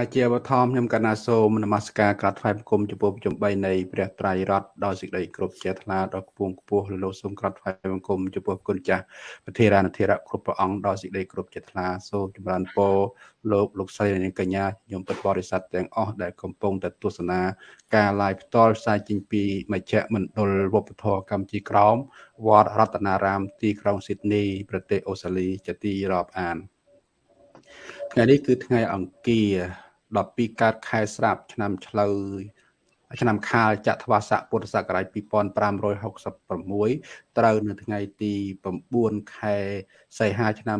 ណាជាបឋមខ្ញុំកណាសូមនមស្ការក្រាបថ្វាយបង្គំចំពោះប្រជុំ3នៃព្រះត្រៃរតដោយសេចក្តីគោរពជាថ្លាដល់គពងខ្ពស់លោកសូមក្រាបថ្វាយបង្គំចំពោះគុណចាស់ប្រធារានធិរៈគ្រប់ព្រះអង្គដោយសេចក្តីគោរពជាថ្លាសូមចម្រើនពរលោកលោកស្រីនិងកញ្ញាញោមពុទ្ធបរិស័ទទាំងអស់ដែលកំពុងតែទស្សនាការ live ផ្ទាល់ផ្សាយចេញពីមជ្ឈមណ្ឌលវប្បធម៌កម្ពុជាក្រោមវត្តរតនារាម ទីក្រុងស៊ីដនី ប្រទេសអូស្ត្រាលីជាទីរាប់អានថ្ងៃនេះគឺថ្ងៃអង្គារ 12កើតខែស្រាប់ឆ្នាំឆ្លូវឆ្នាំខាលចត្វាស័កពុទ្ធសករាជ2566ត្រូវនៅថ្ងៃទី9ខែសីហាឆ្នាំ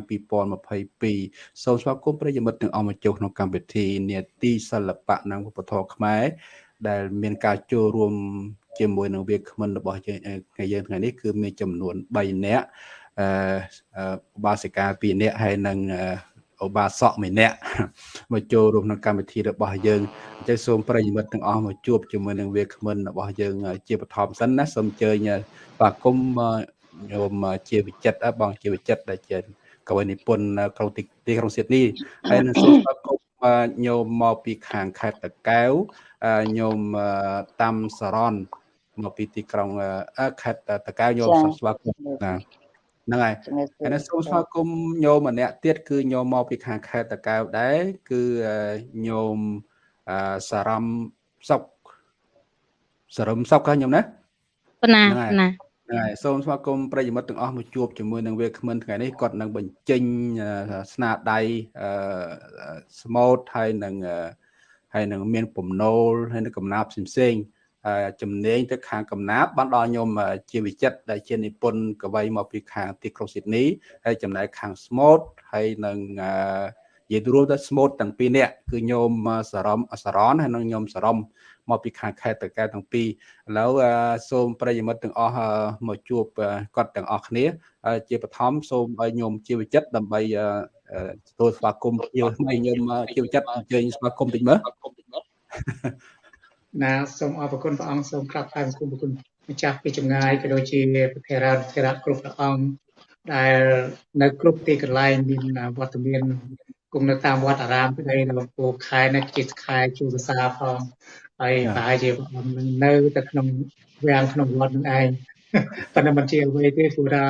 2022សូមស្វាគមន៍ប្រិយមិត្តទាំងអស់មកចូលក្នុងកម្មវិធីនេតិសិល្បៈនិងវប្បធម៌ខ្មែរដែលមានការចូលរួមជាមួយនឹងវាគ្មិនរបស់យើងថ្ងៃយើងថ្ងៃនេះគឺមានចំនួន3នាក់អឺបាសិកា2នាក់ហើយនិង ឧបាសកម្នាក់មកចូលរួមក្នុងកម្មវិធីរបស់យើងអញ្ចឹងសូមប្រិយមិត្តទាំងអស់មកជួបជាមួយនឹងវាគ្មិនរបស់យើង ជាបឋមសិនណាសូមអញ្ជើញបាទគុំញោមជាវិចិត្របងជាវិចិត្រដែលជាកវីនិពន្ធក្រុងទីក្រុងសៀតនេះហើយនឹងសូមស្វាគមន៍ញោមមកពីខាងខេត្តតកែវញោមតាមសរនមកពីទីក្រុងខេត្តតកែវញោមស្វាគមន៍ណា ហ្នឹងហើយហើយសូមស្វាគមន៍ញោមម្នាក់ទៀតគឺញោមមកពីខាងខេត្តតកែវដែរគឺញោមសារំសុកសារំសុកញោមណាណាណាហ្នឹងហើយសូមស្វាគមន៍ប្រិយមិត្តទាំងអស់មកជួបជាមួយនឹងវាគ្មិនថ្ងៃនេះគាត់នឹងបញ្ចេញស្នាដៃស្មូតហើយនឹងហើយនឹងមានពំនោលហើយនឹងកំណាព្យផ្សេងៗ ជំនាញទៅខាងកំណាបបានដល់ខ្ញុំជាវិចិត្រដែលជានិពន្ធកវីមកពីខាងទីក្រុងស៊ីដនីហើយចំណែកខាងស្មូតហើយនឹងនិយាយរួមទៅស្មូតទាំងពីរនាក់គឺញោមសរមសរនហើយនិងញោមសរមមកពីខាងខេត្តតកែទាំងពីរឥឡូវសូមប្រិយមិត្តទាំងអស់មកជួបគាត់ទាំងអស់គ្នាជាបឋមសូមឲ្យញោមជាវិចិត្រដើម្បីទទួលស្វាគមន៍ញោមថ្មីញោមជាវិចិត្រអញ្ជើញស្វាគមន៍តិចមើល ណាសូមអរគុណព្រះអង្គសូមក្រាបថ្វាយបង្គំព្រះគុណម្ចាស់ពីចម្ងាយក៏ដូចជាប្រធារាធិរាជគ្រប់ព្រះអង្គដែលនៅគ្រប់ទីកន្លែងមានវត្តមានគង់នៅតាមវត្តអារាមក្តីនៅលំពោខែនេះជាខែជួសសាផងហើយប្រហែលជាព្រះអង្គនឹងនៅទៅក្នុងវាំងក្នុងវត្តនឹងឯងប៉ុន្តែមិនជាអ្វីទេព្រោះថា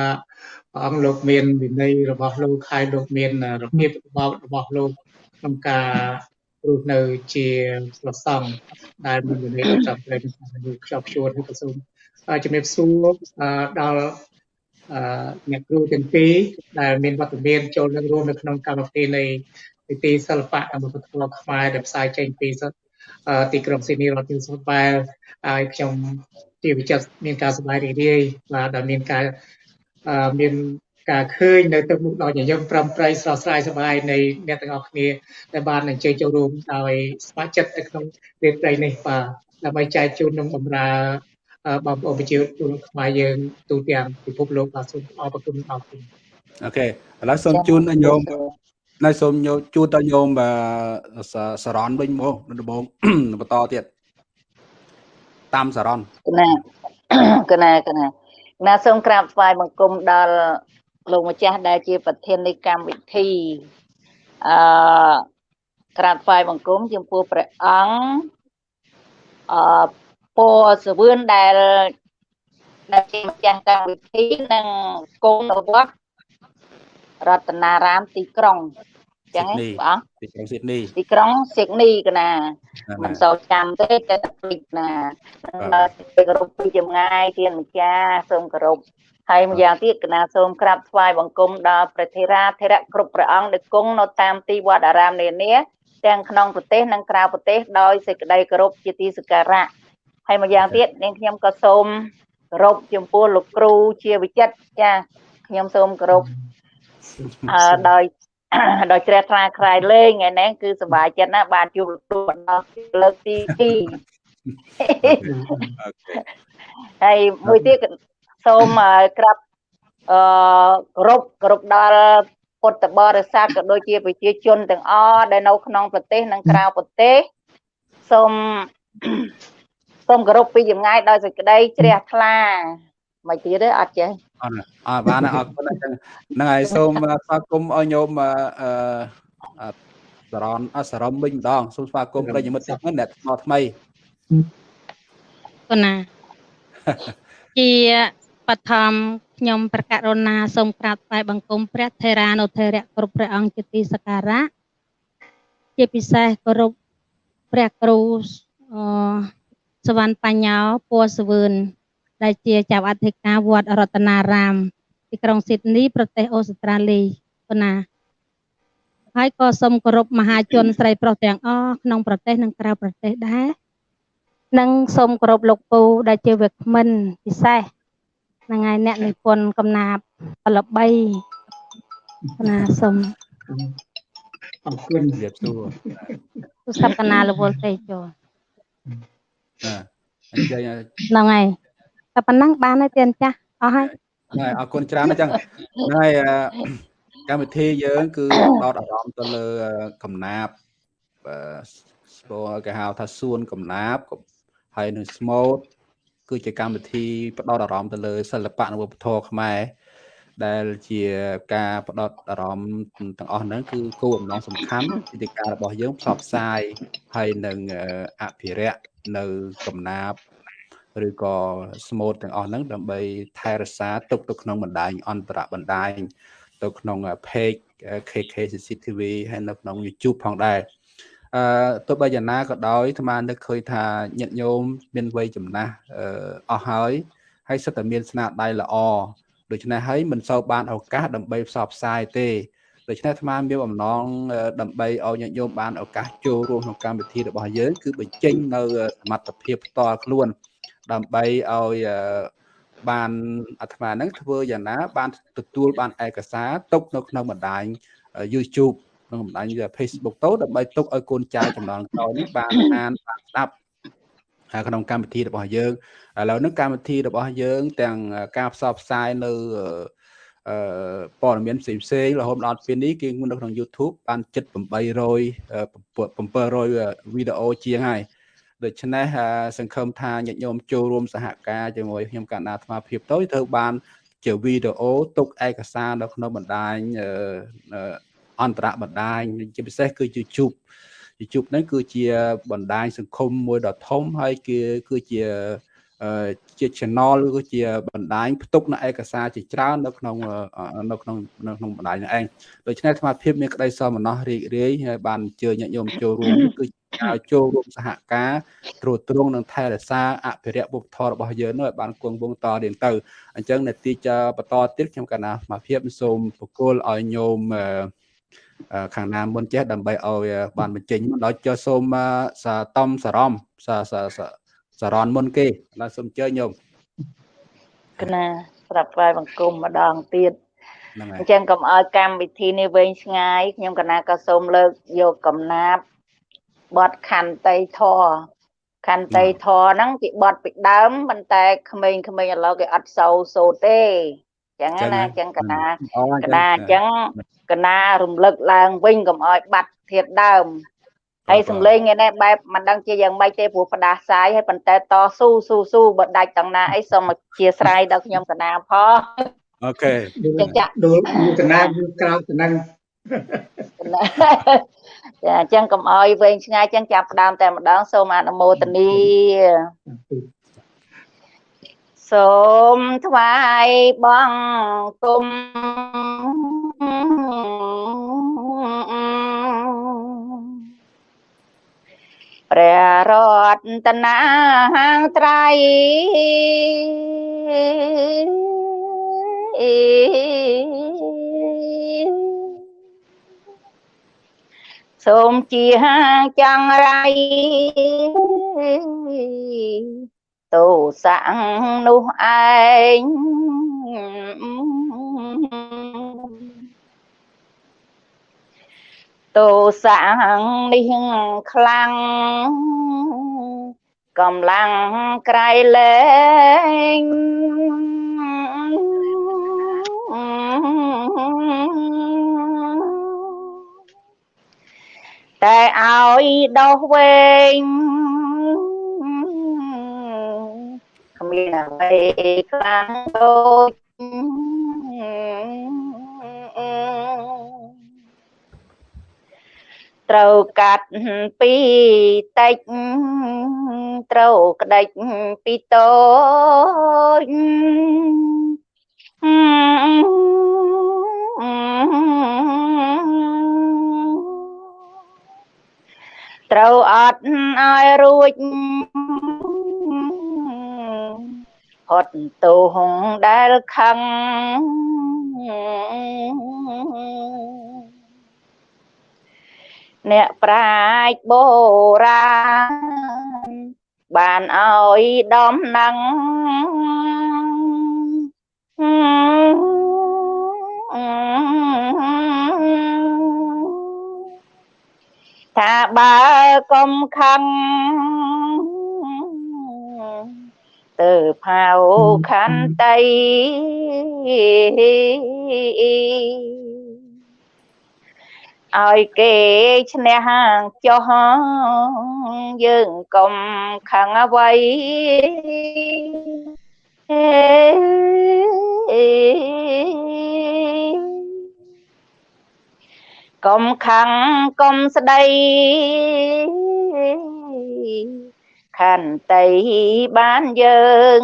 ព្រះអង្គលោកមានវិន័យរបស់លោកហើយលោកមានរបៀបរបស់លោកក្នុងការ រស់នៅជាប្រសង់ដែលមានវិន័យត្រឹមត្រូវនឹងខ្ជាប់ខ្ជួនហើយក៏សូមជំរាបសួរដល់អ្នកគ្រូទាំងពីរដែលមានវត្តមានចូលនៅរួមនៅក្នុងកម្មវិធីនៃពិធីសិល្បៈនិងវប្បធម៌ខ្មែរដែលផ្សាយចេញពីទីក្រុងស៊ីដនីរដ្ឋ new South Wales ហើយខ្ញុំជាវិចិត្រមានការសប្បាយរីករាយបាទដែលមានការមាន ការឃើញនៅទឹកមុខដល់ញញឹមប្រំប្រៃស្រស់ស្រាយសប្បាយនៃអ្នកទាំងអស់គ្នាដែលបានអញ្ជើញចូលរួមដោយស្ម័គ្រចិត្តនៅក្នុងវេទិនេះបាទដើម្បីចែកជូននឹងបម្រើបងប្អូនប្រជាជនខ្មែរយើងទូទាំងពិភពលោកបាទសូមអរគុណអរគុណអូខេឥឡូវសូមជូនញោមណៃសូមញោមជូនដល់ញោមសរនវិញមកដំបងបន្តទៀតតាមសរនកណាកណាកណាណាសូមក្រាបថ្វាយបង្គំដល់ លោកម្ចាស់ដែលជាប្រធាននៃកម្មវិធីអឺក្រាបថ្វាយបង្គំចំពោះព្រះអង្គអឺពរសវឿនដែលដែលជាម្ចាស់កម្មវិធីនិងកូនរបស់រតនារាមទីក្រុងចឹងហ៎បងទីក្រុងស៊ីដនីទីក្រុងស៊ីដនីកណាមិនសូវចាំទេតែភ្លេចណាគោរពពីចម្ងាយជាម្ចាស់សូមគោរព ហើយម្យ៉ាងទៀតកណាសូមក្រាបថ្វាយបង្គំដល់ព្រះធេរាធិរៈគ្រប់ព្រះអង្គដែលគង់នៅតាមទីវត្តអារាមនានាទាំងក្នុងប្រទេសនិងក្រៅប្រទេសដោយសេចក្តីគោរពជាទីសក្ការៈហើយម្យ៉ាងទៀតនាងខ្ញុំក៏សូមគោរពចំពោះលោកគ្រូជាវិចិត្រចាខ្ញុំសូមគោរពអឺដោយដោយជ្រះថ្លាក្រៃលេងថ្ងៃនេះគឺសប្បាយចិត្តណាស់បានជួបលោកគ្រូដល់លើកទី2ហើយមួយទៀត សូមក្រាបអឺគោរពគោរពដល់ពុទ្ធបរិស័ទក៏ដូចជាប្រជាជនទាំងអស់ដែលនៅក្នុងប្រទេសនិងក្រៅប្រទេសសូមសូមគោរពពីចម្ងាយដោយសេចក្តីជ្រះថ្លាមិនទៀតទេអត់ចេះអត់អត់បានអរគុណហ្នឹងហើយសូមស្វាគមន៍ឲ្យញោមអឺសារ៉នអសរមវិញម្ដងសូមស្វាគមន៍ប្រិយមិត្តទាំងអ្នកថ្មថ្មីគុណាជា បឋមខ្ញុំប្រកាសរណាសូមក្រាបថ្វាយបង្គំព្រះថេរានុថេរៈគ្រប់ព្រះអង្គជាទីសក្ការៈជាពិសេសគោរពព្រះគ្រូអសវណ្ណបញ្ញោពណ៌សវឿនដែលជាចៅអធិការវត្តរតនារាម ទីក្រុងស៊ីដនី ប្រទេសអូស្ត្រាលីប៉ុណ្ណាហើយក៏សូមគោរពមហាជនស្រីប្រុសទាំងអស់ក្នុងប្រទេសនិងក្រៅប្រទេសដែរនិងសូមគោរពលោកពូដែលជាវាគ្មិនពិសេស ហ្នឹងហើយអ្នកនិពន្ធកំណាព្យល្បីណាសូមអរគុណជម្រាបសួរទូរស័ព្ទកណាលវលទេចូលណាអញ្ចឹងហ្នឹងហើយតែប៉ុណ្ណឹងបានហើយទៀនចាស់អស់ហើយហើយអរគុណច្រើនអញ្ចឹងហ្នឹងហើយកម្មវិធីយើងគឺផ្ដោតអារម្មណ៍ទៅលើកំណាប់ស្គាល់គេហៅថាសួនកំណាប់ហើយនឹងស្មូត គឺជាកម្មវិធីផ្ដោតអារម្មណ៍ទៅលើសិល្បៈនិងវប្បធម៌ខ្មែរដែលជាការផ្ដោតអារម្មណ៍ទាំងអស់ហ្នឹងគឺគោលបំណងសំខាន់ពីការរបស់យើងផ្សព្វផ្សាយហើយនឹងអភិរក្សនៅកំណាប់ឬក៏ស្មូតទាំងអស់ហ្នឹងដើម្បីថែរក្សាទុកទៅក្នុងបណ្ដាញអន្តរបណ្ដាញទៅក្នុង page KK CCTV ហើយនៅក្នុង YouTube ផងដែរ អឺទោះបីយ៉ាងណាក៏ដោយអាត្មានឹកឃើញថាញាតិញោមមានវ័យចំណាស់អស់ហើយហើយសិតតែមានស្នាដៃល្អដូច្នេះហើយមិនសូវបានឱកាសដើម្បីផ្សព្វផ្សាយទេដូច្នេះអាត្មាមានបំណងដើម្បីឲ្យញាតិញោមបានឱកាសចូលរួមក្នុងកម្មវិធីរបស់យើងគឺបញ្ចេញនៅសមត្ថភាពផ្ទាល់ខ្លួន ដើម្បីឲ្យបានអាត្មាហ្នឹងធ្វើយ៉ាងណា បានទទួលបានឯកសារទុកនៅក្នុងបណ្ដាញ YouTube ក្នុងបណ្ដាញ Facebook ទៅដើម្បីទុកឲ្យកូនចៅចំណងក្រោយនេះបានអានបានស្ដាប់ក្នុងកម្មវិធីរបស់យើងឥឡូវនេះកម្មវិធីរបស់យើង ទាំងការផ្សព្វផ្សាយនៅអឺព័ត៌មានផ្សេងផ្សេងរហូតដល់ពេលនេះគឺនៅក្នុង YouTube បានជិត800 700វីដេអូជាងហើយដូច្នេះសង្ឃឹមថាញាតិញោមចូលរួមសហការជាមួយខ្ញុំកណ្ដាលអាត្មាភាពទៅត្រូវបាន ជាវីដេអូទុកឯកសារនៅក្នុងបណ្ដាញ អន្តរបណ្ដាញជាពិសេសគឺ YouTube YouTube ហ្នឹងគឺជាបណ្ដាញសង្គមមួយដ៏ធំហើយគឺគឺជាជា channel ឬក៏ជាបណ្ដាញផ្ទុកនៅឯកសារជាច្រើននៅក្នុងនៅក្នុងនៅក្នុងបណ្ដាញនោះឯងដូច្នេះអាត្មាភាពមានក្តីសោមនស្សរីករាយហើយបានអញ្ជើញញាតិញោមចូលរួមគឺឲ្យចូលរួមសហការត្រួតត្រងនិងថែរក្សាអភិរក្សវប្បធម៌របស់យើងនោះឲ្យបានគង់វង្សតរៀងទៅអញ្ចឹងនាទីចបន្តទៀតខ្ញុំកណាសមាភិបសូមបកគលឲ្យញោម ខាងណាមុនចេះដើម្បីឲ្យបានបញ្ចេញមកដល់ចុះសូមសាតំសារំសាសាសារ៉នមុនគេឡើយសូមអញ្ជើញញោមគណាស្រាប់ផ្លែបង្គំម្ដងទៀតអញ្ចឹងកុំឲ្យកម្មវិធីនេះវែងឆ្ងាយខ្ញុំកណាក៏សូមលើកយកកំណាប់បត់ខន្តីធរខន្តីធរហ្នឹងគេបត់ពីដើមប៉ុន្តែក្មេងៗឥឡូវគេអត់សូវសូត្រទេចឹងណាចឹងកណាកណាអញ្ចឹង កណារំលឹកឡើងវិញកុំឲ្យបាត់ធៀបដើមហើយសំឡេងឯនេះបែបមិនដឹងជាយ៉ាងម៉េចទេព្រោះផ្ដាសាយហើយប៉ុន្តែតស៊ូស៊ូស៊ូបើដាច់ទាំងណាអីសូមអធិស្ឋានដល់ខ្ញុំកណាផងអូខេចាចាក់ដូលកណាយូរក្រោយទៅនឹងចាអញ្ចឹងកុំអោយវែងឆ្ងាយអញ្ចឹងចាប់ផ្ដើមតែម្ដងសូមអនុមោទនី សូមថ្វាយបង្គំព្រះរតនាត្រៃសូមជាចង្រៃ ទោសៈនោះឯងទោសៈនេះខ្លាំងកំឡាំងក្រៃលែងតែឲ្យដោះវែង មានអ្វីខ្លាំងដូចត្រូវកាត់ពីតិចត្រូវក្តិចពីតូចត្រូវអត់ឲ្យរួច ហត់ទោហងដែលខឹងអ្នកប្រាជ្ញបុរាណបានឲ្យដំណឹងថាបើកុំខឹង ទៅផៅខន្តីឲ្យគេឈ្នះចុះយើងកុំខឹងអ្វីកុំខឹងកុំស្ដី ខន្តីបានយើង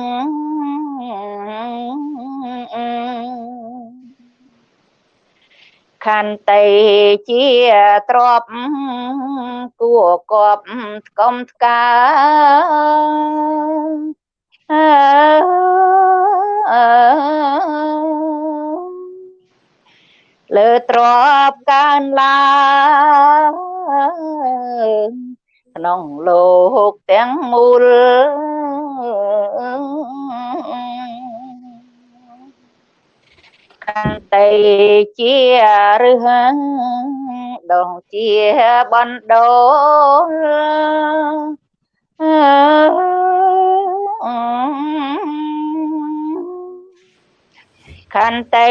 ខន្តីជាទ្របគួកប់កុំថ្កើលើទ្របកើនឡើង ក្នុងលោកទាំងមូលកាន់តែជារឹសដងជាបណ្ដោកាន់តែ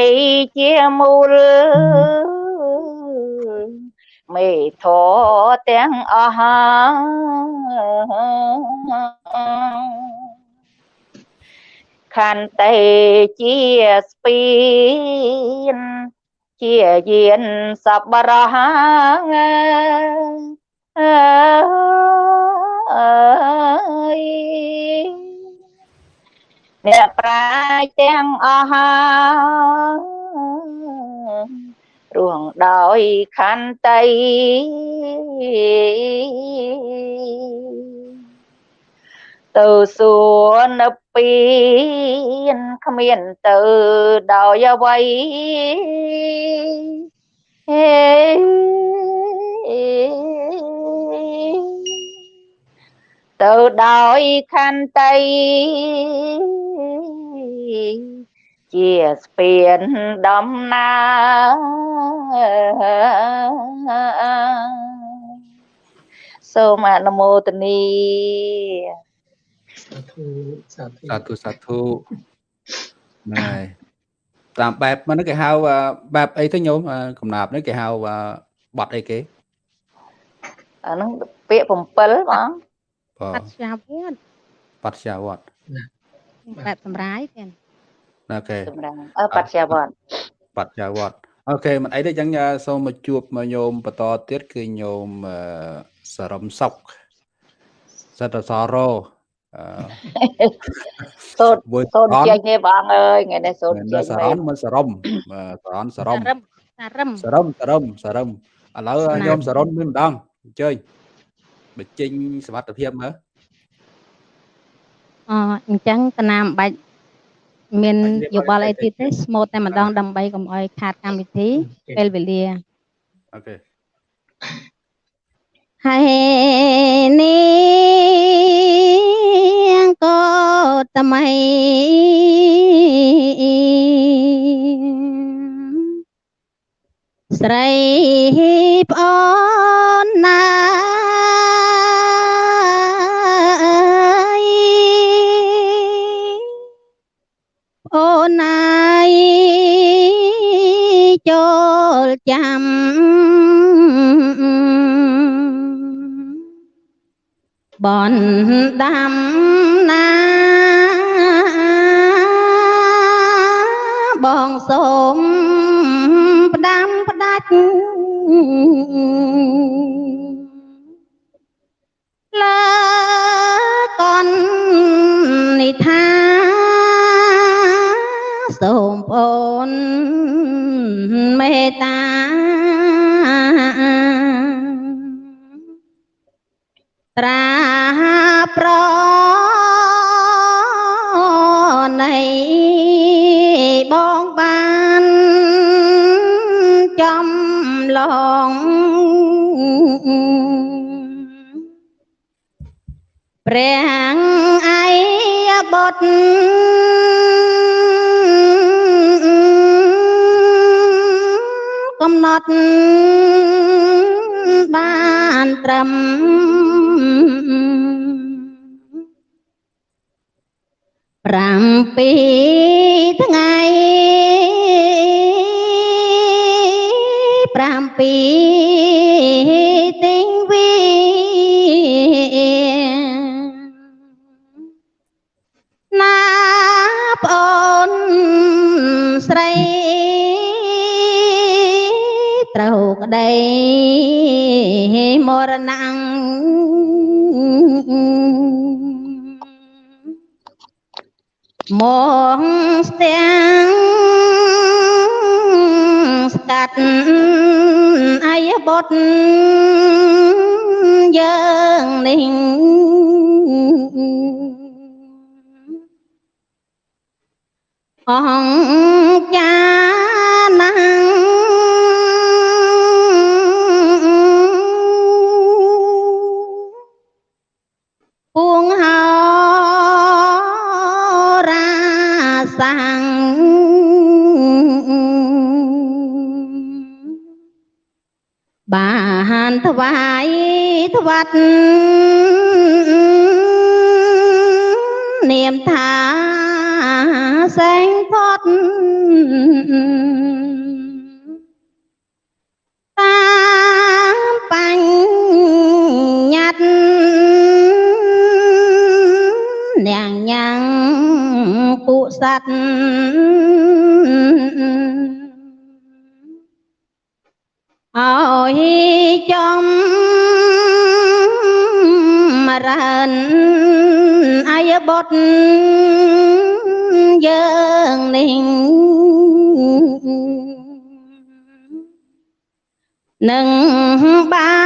ជាមូល មេធទាំងអស់ខន្តីជាស្ពានជាយានសប្បុរសអើយអ្នកប្រាជ្ញទាំងអស់ រួងដោយខន្តីទៅសួរនៅពៀនគ្មានទៅដោយអ្វីហេទៅដោយខន្តី ជាស្ពានដំណើរសូមអនុមោទនីសាធុសាធុសាធុសាធុហ្នឹងហើយតាមបែបហ្នឹងគេហៅបែបអីទៅញោមកំណាប់ហ្នឹងគេហៅបត់អីគេអាហ្នឹងពាក្យ7បងបាទបច្ចាវត្តបច្ចាវត្តបែបសម្រាយទៀត អូខេសម្រាប់អឺបច្ចាវត្តបច្ចាវត្តអូខេមិនអីទេអញ្ចឹងសូមមកជួបមកញោមបន្តទៀតគឺញោមសរមសុកសតសរោសូត្រសូត្រចេញនេះបងអើយថ្ងៃនេះសូត្រចេញសរំមិនសរំសរំសរំសរំសរំសរំសរំឥឡូវញោមសរំមានម្ដងអញ្ជើញបញ្ចេញសមត្ថភាពមើលអអញ្ចឹងកណាមបាច់ មានយោបល់អីទៀតទេស្មូតតែម្ដងដើម្បីកុំឲ្យខាតកម្មវិធីពេលវេលាអូខេហើយនាងក៏ថ្មីស្រីប្អូនណា អូនណៃចូលចាំបនដាំណាបងសូមផ្ដាំផ្ដាច់លើកននិថា តាត្រាប្រនៃបងបានចំឡងព្រះអាយបុត្រ ត់បានត្រឹម ថ្វាត់នាមថាសែងផុតតាមបញ្រានអាយបុត្រយើងនេះនឹងបា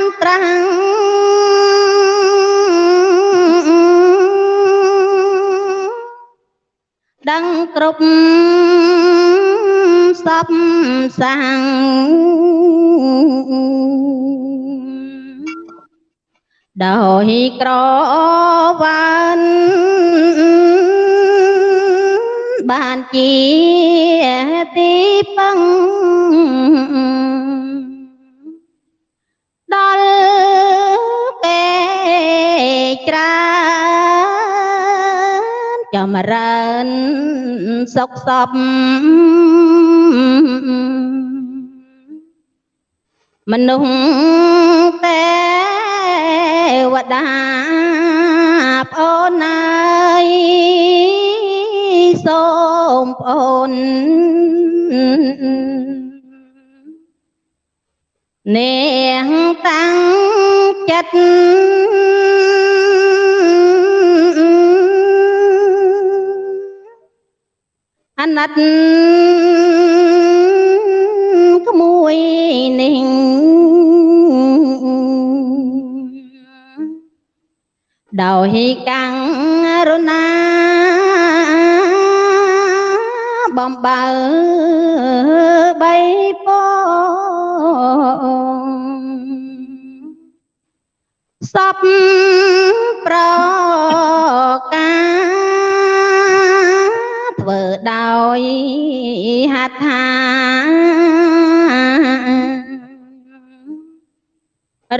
នត្រាំងដឹងគ្រប់សពសាំង ដោយក្រវ៉ានបានជាទីពឹងដល់គេច្រើនចម្រើនសុខសពមនុស្សទេ វតាប្អូនអើយសូមប្អូននាងតាំងចិត្តអាណិតក្មួយនេះ ដោយកាំងរណាបំបើបីពងសពប្រការធ្វើដោយហត្ថា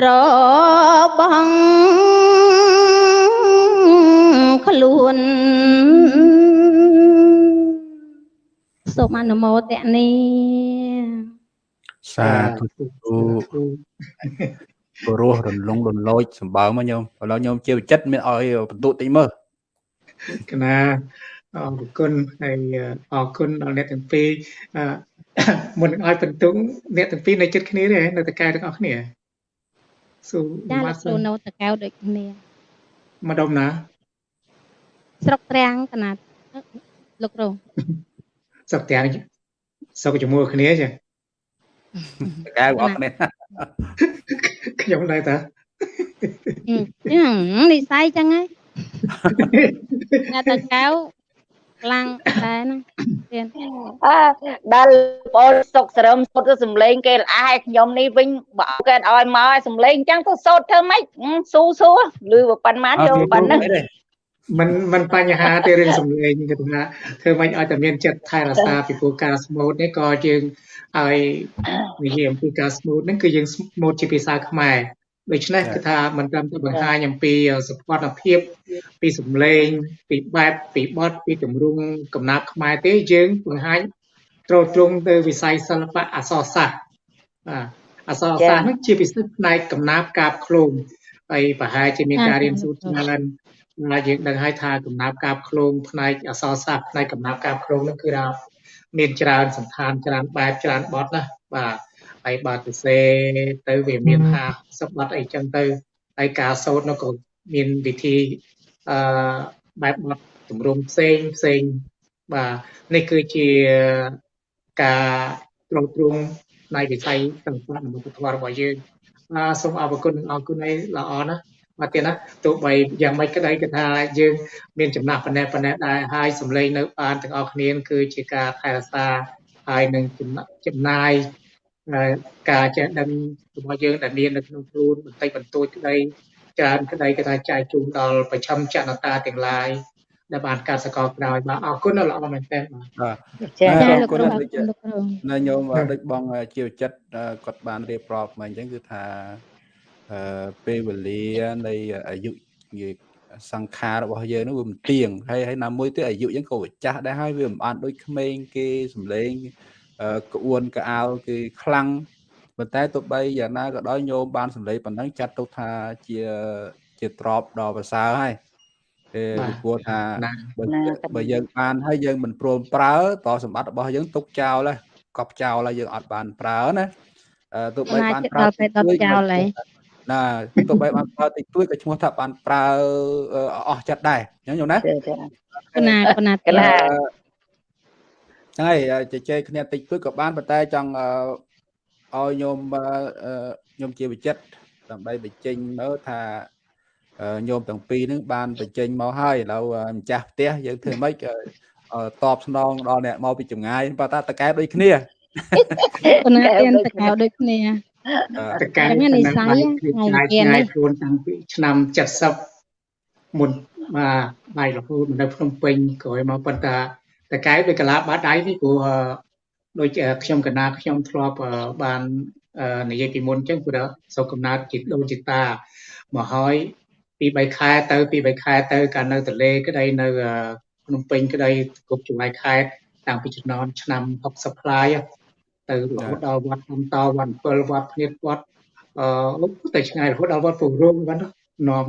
របស់ ខ្លួនសូមអនុមោទនីសាធុធុព្រោះរលងរលោចសម្បើមកញោមឥឡូវញោមជាវិចិត្រមានឲ្យបន្ទុតិចមើលកណាអរគុណហើយអរគុណដល់អ្នកទាំងពីរអឺមុននឹងឲ្យបន្ទុកអ្នកទាំងពីរនៅចិត្តគ្នាទេនៅតកែទាំងអស់គ្នាសូមចាមាលោកត់គ្រូនៅតកៅដូចគ្នាម្ដុំណា ស្រុកត្រាំងកណាត់លោកគ្រូសុកទាំងសុកជាមួយគ្នាចាកែបងប្អូននេះខ្ញុំដែរតាចឹងនិស័យចឹងហើយអ្នកតកៅខ្លាំងដែរហ្នឹងទៀតអើដល់បងសុកសរឹមសុទ្ធទៅសំលេងគេល្អហើយខ្ញុំនេះវិញបើគេឲ្យមកឲ្យសំលេងអញ្ចឹងទៅសូត្រធ្វើម៉េចស៊ូស៊ូឬប៉ុន្មានយកប៉ុណ្ណឹង มันมันបញ្ហាទេរឿងសំឡេងគេថាធ្វើមិនឲ្យតែមានចិត្តថែរក្សាពីព្រោះការស្មូតនេះក៏យើងឲ្យនិយាយអំពីការស្មូតហ្នឹងគឺយើងស្មូតជាភាសាខ្មែរដូច្នេះគឺថាមិនត្រឹមតែបង្ហាញអំពីសុខភាព ពីសំឡេងពីបែបពីបទពីទម្រង់កំណាព្យខ្មែរទេយើងបង្ហាញត្រូវត្រង់ទៅវិស័យសិល្បៈអក្សរសាស្ត្របាទអក្សរសាស្ត្រនេះជាពិសេសផ្នែកកំណាព្យកាបឃ្លោងហើយប្រហែលជាមានការរៀនសូត្រច្រើន ហើយយើងដឹងហើយថាកំណាព្យកាបឃ្លោងផ្នែកអក្សរសាស្ត្រផ្នែកកំណាព្យកាបឃ្លោងនោះគឺថាមានច្រើនសន្តានច្រើនបែបច្រើនបទណាបាទហើយបើទៅសេទៅវាមាន50បទអីចឹងទៅហើយការសូត្រនោះក៏មានវិធីអឺបែបបទទម្រង់ផ្សេងផ្សេងបាទនេះគឺជាការត្រង់ទ្រង់នៃវិស័យទាំងផ្នែកនំពុទ្ធវត្តរបស់យើងបាទសូមអរគុណនិងអរគុណឲ្យល្អណាស់ មកទៀតណាទោះបីយ៉ាងម៉េចក្តីគឺថាយើងមានចំណាស់ប៉ុណ្ណេះប៉ុណ្ណេះដែរហើយសំឡេងនៅបានទាំងអស់គ្នាគឺជាការថែរក្សាហើយនឹងចំណាយការចេះដឹងរបស់យើងដែលមាននៅក្នុងខ្លួនបន្តិចបន្តួចក្តីច្រើនក្តីគេថាចែកជូនដល់ប្រចាំចនតាទាំងឡាយដែលបានការសកលក្រោយបាទអរគុណល្អមែនទែនបាទចាអរគុណលោកគ្រូនៅញោមដូចបងជាចិត្តគាត់បានរៀបរាប់មកអញ្ចឹងគឺថាអឺ ពេលវេលានៃអាយុនិយាយសង្ខាររបស់យើងនោះវាមិនទៀងហើយហើយណាមួយទៀតអាយុយើងក៏ចាស់ដែរហើយវាមិនបានដូចក្មេងគេសំឡេងក្អួនកអោគេខ្លាំងប៉ុន្តែទោះបីយ៉ាងណាក៏ដោយញោមបានសម្លេងប៉ុណ្ណឹងចាត់ទុកថាជាជាទ្របដល់ប្រសើរហើយគេព្រោះថាបើយើងបានហើយយើងមិនព្រមប្រើតសម្បត្តិរបស់យើងទុកចោលហើយកប់ចោលហើយយើងអត់បានប្រើណាទោះបីបានប្រើទៅដុតចោលហើយ ណាទោះបីបានប្រើតិចតួចក៏ឈ្មោះថាបានប្រើអស់ចិត្តដែរញញោមណាកណាកណាកណាហ្នឹងហើយជជែកគ្នាតិចតួចក៏បានប៉ុន្តែចង់ឲ្យញោមញោមជាវិចិត្រដើម្បីបញ្ចេញមើលថាញោមទាំងពីរហ្នឹងបានបញ្ចេញមកហើយឥឡូវម្ចាស់ផ្ទះយើងធ្វើម៉េចតបស្នងដល់អ្នកមកពីចម្ងាយបើតាតកែដូចគ្នាប៉ុន្តែទៀនតកែដូចគ្នា តកែមាននិស័យថ្ងៃទៀននេះខ្លួនតាំងពីឆ្នាំ70មុនបាទបាយរហូតនៅភ្នំពេញក្រោយមកប៉ុន្តែតកែដូចកាឡាបាត់ដៃនេះព្រោះដូចខ្ញុំកណាខ្ញុំធ្លាប់បាននិយាយពីមុនអញ្ចឹងព្រោះសូកំណើតជាដូនជាតាមកហើយពី3ខែទៅពី3ខែទៅកាលនៅទលេក្តីនៅភ្នំពេញក្តីគ្រប់ចម្ងាយខេត្តតាំងពីជំនាន់ឆ្នាំ60ផ្លាយ ទៅរហូតដល់វត្តអំតវត្ត7វត្តភ្នៀតវត្តអឺទៅឆ្ងាយរហូតដល់វត្តពងរងហ្នឹងនាំ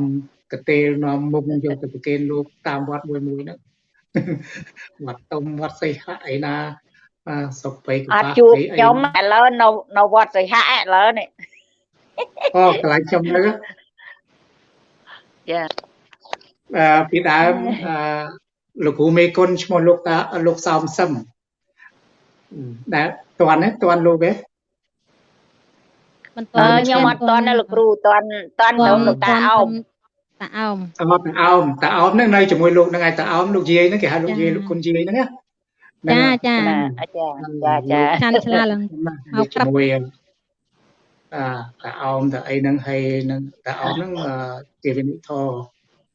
កតេលនាំមុខយកទៅប្រគេនលោកតាមវត្តមួយមួយហ្នឹងវត្តតុំវត្តសីហៈអីណាបាទសុកបៃកបាអត់ជួបខ្ញុំឥឡូវនៅនៅវត្តសីហៈឥឡូវនេះអូកន្លែងខ្ញុំនៅចាអឺពីដើមអឺលោកគ្រូមេគុណឈ្មោះលោកតាលោកសោមសឹមដែល តន់ណាតន់លោកទេមិនតន់ខ្ញុំអត់តន់ណាលោកគ្រូតន់តន់ទៅលោកតាអោមតាអោមអត់តាអោមតាអោមហ្នឹងនៅជាមួយលោកហ្នឹងឯងតាអោមលោកយាយហ្នឹងគេហៅលោកយាយលោកគុណយាយហ្នឹងណាចាចាចាចាចាចាឆ្លាឡើងមកជាមួយអាតាអោមតាអីហ្នឹងហើយនឹងតាអោមហ្នឹងជាវិនិធរ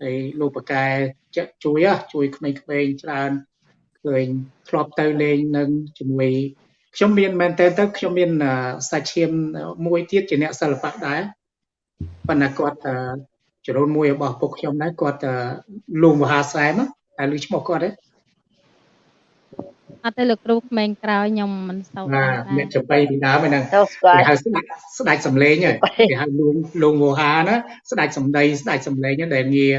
ហើយលោកបកែជួយជួយក្មេងៗច្រើនឃើញធ្លាប់ទៅលេងនឹងជាមួយ ខ្ញុំមានមែនតើទៅខ្ញុំមានសាច់ឈាមមួយទៀតជាអ្នកសិល្បៈដែរប៉ុន្តែគាត់ចរូនមួយរបស់ពុកខ្ញុំដែរគាត់លោកមហាសែមតែឮឈ្មោះគាត់ទេអត់ទេលោកគ្រូក្មេងក្រោយខ្ញុំមិនសូវដែរអ្នកចំបៃពីដើមហ្នឹងគេហៅស្ដាច់ស្ដាច់សំឡេងគេហៅលោកលោកមហាណាស្ដាច់សំដីស្ដាច់សំឡេងដែលងារ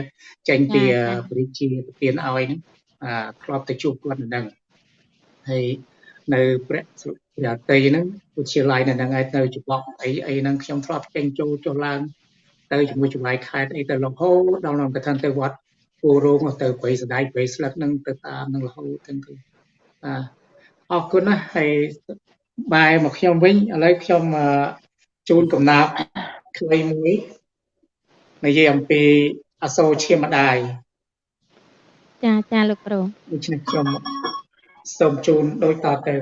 ចេញពីព្រះរាជាប្រទានឲ្យហ្នឹងអាធ្លាប់ទៅជួបគាត់នៅហ្នឹងហើយ នៅព្រះព្រះតីហ្នឹងវិទ្យាល័យនៅហ្នឹងឯងនៅច្បក់អីអីហ្នឹងខ្ញុំធ្លាប់ចេញចូលចុះឡើងទៅជាមួយចម្ងាយខេត្តអីទៅរហូតដល់នៅកថាទៅវត្តពូរោងទៅព្រៃសដៃព្រៃស្លឹកហ្នឹងទៅតាមនឹងរហូតទាំងគឺបាទអរគុណណាស់ហើយបែរមកខ្ញុំវិញឥឡូវខ្ញុំជូនកំណាព្យខ្លីមួយនិយាយអំពីអសូរឈាមម្ដាយចាចាលោកគ្រូដូច្នេះខ្ញុំ សូមជូនដូចតទៅ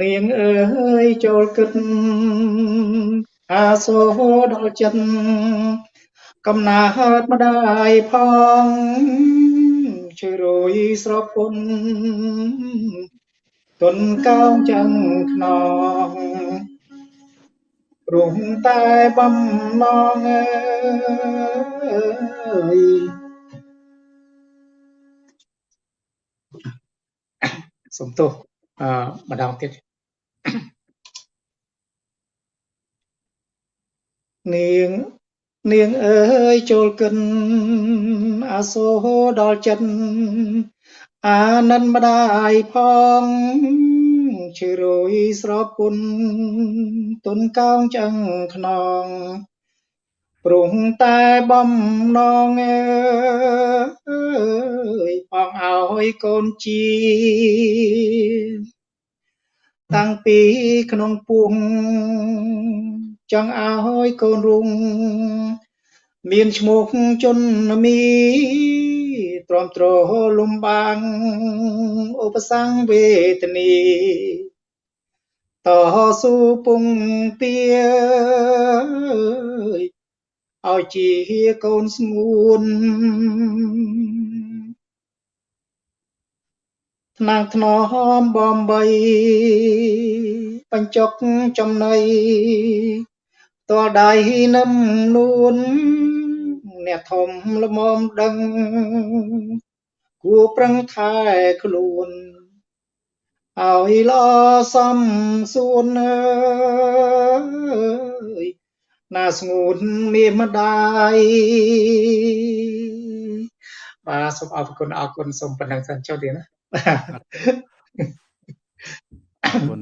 នាងអើយចូលគិតអាសូរដល់ចិត្តកំណាតម្ដាយផងជួយរយស្រពុនទុនកោងចឹងខ្នងរំតែបំណងអើយ សំទោសអឺម្ដងទៀតនាងនាងអើយចូលកិនអាសូរដល់ចិត្តអានិនម្ដាយផងជិរុយស្រពុនទុនកោងចឹងខ្នង ព្រោះតែបំណងអើយបងឲ្យកូនជាតាំងពីក្នុងពោះចង់ឲ្យកូនរុងមានឈ្មោះជន់មីទ្រាំទ្រលំបាំងឧបសង្ឃវេទនីតស៊ូពងទា ឲ្យជាកូនស្ងួនថ្នាំងថ្នមបំបីបញ្ចុកចំណៃតលដៃនឹមនួន អ្នកធំល្មមដឹងគួរប្រឹងថែខ្លួនឲ្យល្អសំសួនអើយ ណាស្ងួនមានម្ដាយបាទសូមអរគុណអរគុណសូមប៉ុណ្ណឹងសិនចុះទៀតណាអរគុណ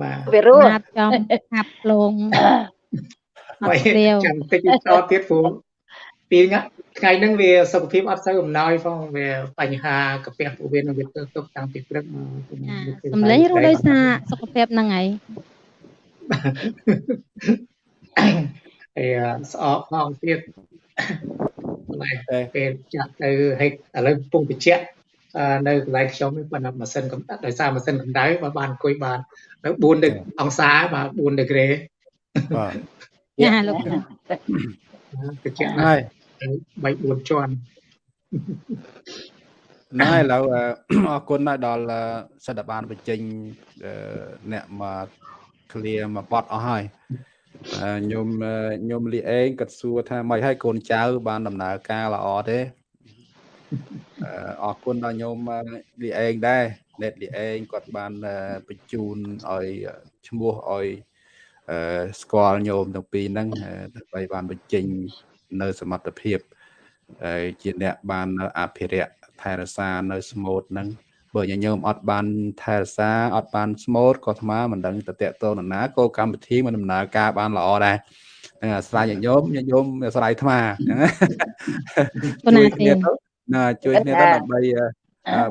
បាទវារស់ចំហាប់លងអត់ព្រាវចាំតិចតទៀតព្រោះពីថ្ងៃហ្នឹងវាសុខភាពអត់សូវអំណោយផងវាបញ្ហាកាពះពោះវៀននឹងវាទៅទុកតាំងពីព្រឹកមកសំឡេងរស់ដោយសារសុខភាពហ្នឹងហើយ អេស្អកផងទៀតតែពេលចាក់ទៅហិចឥឡូវពងបច្ចៈនៅកន្លែងខ្ញុំប៉ុន្តែម៉ាស៊ីនកម្ដៅដោយសារម៉ាស៊ីនកម្ដៅបើបានអង្គុយបាននៅ4អង្សាបាទ4ដឺក្រេបាទចាលោកបច្ចៈហើយ3 4ជាន់ណែឥឡូវអរគុណដល់សិទ្ធិបានបញ្ចេញអ្នកមក clear មកបត់អស់ហើយខ្ញុំខ្ញុំលីអេងគាត់សួរថាមិនឲ្យកូនចៅ បានដំណើរការល្អទេអរគុណដល់ញោមលីអេងដែរអ្នកលីអេងគាត់បានបញ្ជូនឲ្យឈ្មោះឲ្យស្គាល់ញោមទាំងពីរហ្នឹងដើម្បីបានបញ្ចេញនៅសមត្ថភាពហើយជាអ្នកបានអភិរក្សថែរក្សានៅស្មូតហ្នឹង បើញញោមអត់បានថែរក្សាអត់បានស្មូតក៏ស្មើមិនដឹងទៅតកតនណាក៏កម្មវិធីមិនដំណើរការបានល្អដែរហ្នឹងអាស្រ័យញញោមញញោមអាស្រ័យអាត្មាហ្នឹងជួយគ្នាទៅណាជួយគ្នាទៅដើម្បី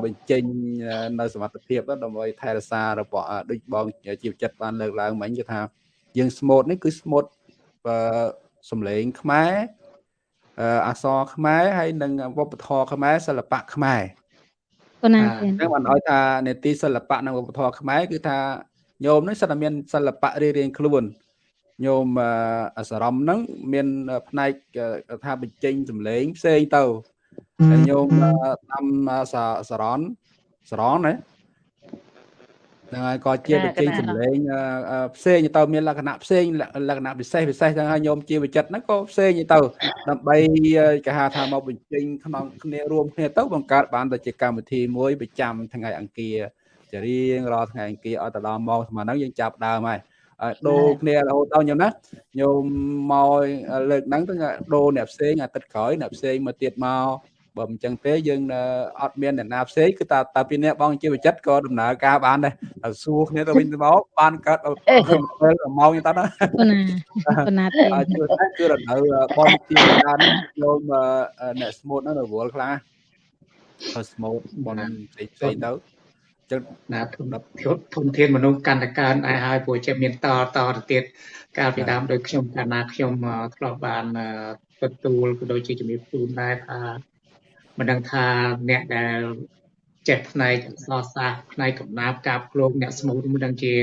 បញ្ចេញនៅសមត្ថភាពដើម្បីថែរក្សារបស់ដូចបងជីវចិត្តបានលើកឡើងមិញគឺថាយើងស្មូតនេះគឺស្មូតសំឡេងខ្មែរអក្សរខ្មែរហើយនិងវប្បធម៌ខ្មែរសិល្បៈខ្មែរ ប៉ុណ្ណាទេហ្នឹងបានឲ្យថានេតិសិល្បៈនិងវប្បធម៌ខ្មែរគឺថាញោមនេះសិតតែមានសិល្បៈរៀងរៀងខ្លួនញោមអសរមហ្នឹងមានផ្នែកថាបញ្ចេញសម្លេងផ្សេងទៅហើយញោមតាមសរនសរនណា ហ្នឹងហើយក៏ជាបញ្ចេញសម្លេងផ្សេងទៅមានលក្ខណៈផ្សេងលក្ខណៈពិសេសពិសេសចឹងហើយញោមជាវិចិត្រហ្នឹងក៏ផ្សេងទៅដើម្បីគេហៅថាមកបញ្ចេញក្នុងគ្នារួមគ្នាទៅបង្កើតបានទៅជាកម្មវិធីមួយប្រចាំថ្ងៃអង្គារជារៀងរាល់ថ្ងៃអង្គារឲ្យទៅដល់ម៉ោងស្មើហ្នឹងយើងចាប់ដើមហើយដូរគ្នារហូតដល់ញោមណាញោមមកលើកហ្នឹងទៅដូរអ្នកផ្សេងអាទិត្យក្រោយអ្នកផ្សេងមកទៀតមក បើមិនចឹងទេយើងអត់មានអ្នកណាផ្សេងគឺតាតាពីអ្នកបងជាវិចិត្រក៏ដំណើរការបានដែរតែសួរគ្នាទៅវិញទៅមកបានកើតពេលម៉ោងទៅណាប៉ុណ្ណាទេគឺគឺរដូវបងជាបានយកអ្នកស្មូតហ្នឹងរវល់ខ្លាំងទៅស្មូតបងផ្សេងផ្សេងទៅចឹងណាធនធនធានមនុស្សកាន់តែកើនដែរហើយព្រោះជាមានតតទៅទៀតកាលពីដើមដោយខ្ញុំកាលណាខ្ញុំធ្លាប់បានទទួលក៏ដូចជាជំរាបជូនដែរថា មិនដឹងថាអ្នកដែលចេះផ្នែកអក្សរសាស្ត្រផ្នែកកំណាព្យកាបឃ្លោកអ្នកស្មូតមិនដឹងជា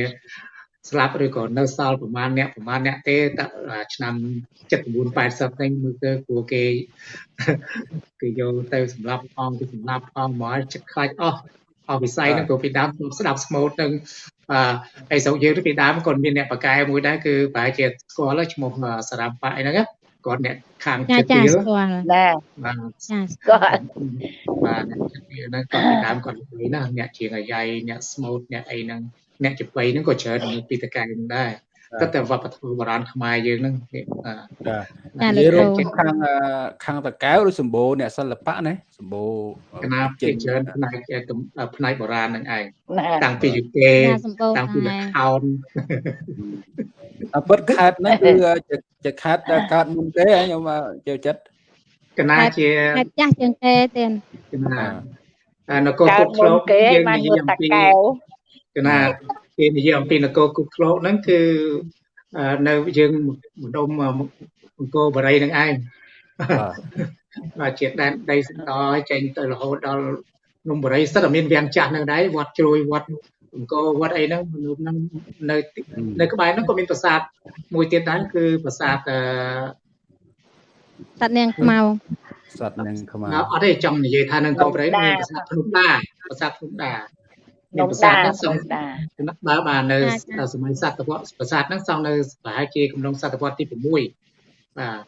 ស្លាប់ឬក៏នៅសល់ប្រហែលអ្នកប្រហែលអ្នកទេតែឆ្នាំ79 80ហ្នឹងមើលទៅព្រោះគេគេយកទៅសម្រាប់ផងគេសម្រាប់ផងមកចិត្តខ្លាចអស់អស់វិស័យហ្នឹងព្រោះពីដើមស្ដាប់ស្មូតនឹងអឺហើយស្រុកយើងពីដើមក៏មានអ្នកបកកែមួយដែរគឺប្រហែលជាស្គាល់ឈ្មោះសារ៉ាំប៉ាអីហ្នឹង គាត់អ្នកខាងចិត្តទៀតស្គាល់ណាបាទចាស្គាល់បាទអ្នកចិត្តទៀតហ្នឹងគាត់ពីដើមគាត់និយាយណាអ្នកជាងអាយ៉ៃអ្នកស្មូតអ្នកអីហ្នឹងអ្នកចបៃហ្នឹងក៏ច្រើនពីតកែហ្នឹងដែរ តែតែវប្បធម៌បុរាណខ្មែរយើងហ្នឹងបាទនិយាយរួមខាងខាងតកែវឬសម្បូរអ្នកសិល្បៈណាសម្បូរកណាជាច្រើនផ្នែកផ្នែកបុរាណហ្នឹងឯងតាំងពីយូកេតាំងពីលខោនអពិតខេតហ្នឹងគឺជាខេតកើតមុនគេខ្ញុំចូលចិត្តកណាជាខេតចាស់ជាងគេទៀតកណានគរគុកធ្លោកយើងនិយាយអំពីកណា គេនិយាយអំពីនគរគុកធ្លោកហ្នឹងគឺនៅយើងម្ដុំអង្គរបរិយនឹងឯងបាទជាដែនដីសន្តឲ្យចេញទៅរហូតដល់នំបរិយសិតតែមានវាំងចាស់នឹងដែរវត្តជ្រួយវត្តអង្គរវត្តអីហ្នឹងមនុស្សហ្នឹងនៅនៅក្បែរហ្នឹងក៏មានប្រាសាទមួយទៀតដែរគឺប្រាសាទអឺសត្វនាងខ្មៅសត្វនាងខ្មៅអត់ទេចង់និយាយថានៅកោបរិយមានប្រាសាទភ្នំដាប្រាសាទភ្នំដា មានប្រាសាទហ្នឹងសង់បើបាននៅសម័យសតវត្សប្រាសាទហ្នឹងសង់នៅប្រហែលជាកំឡុងសតវត្សទី6បាទ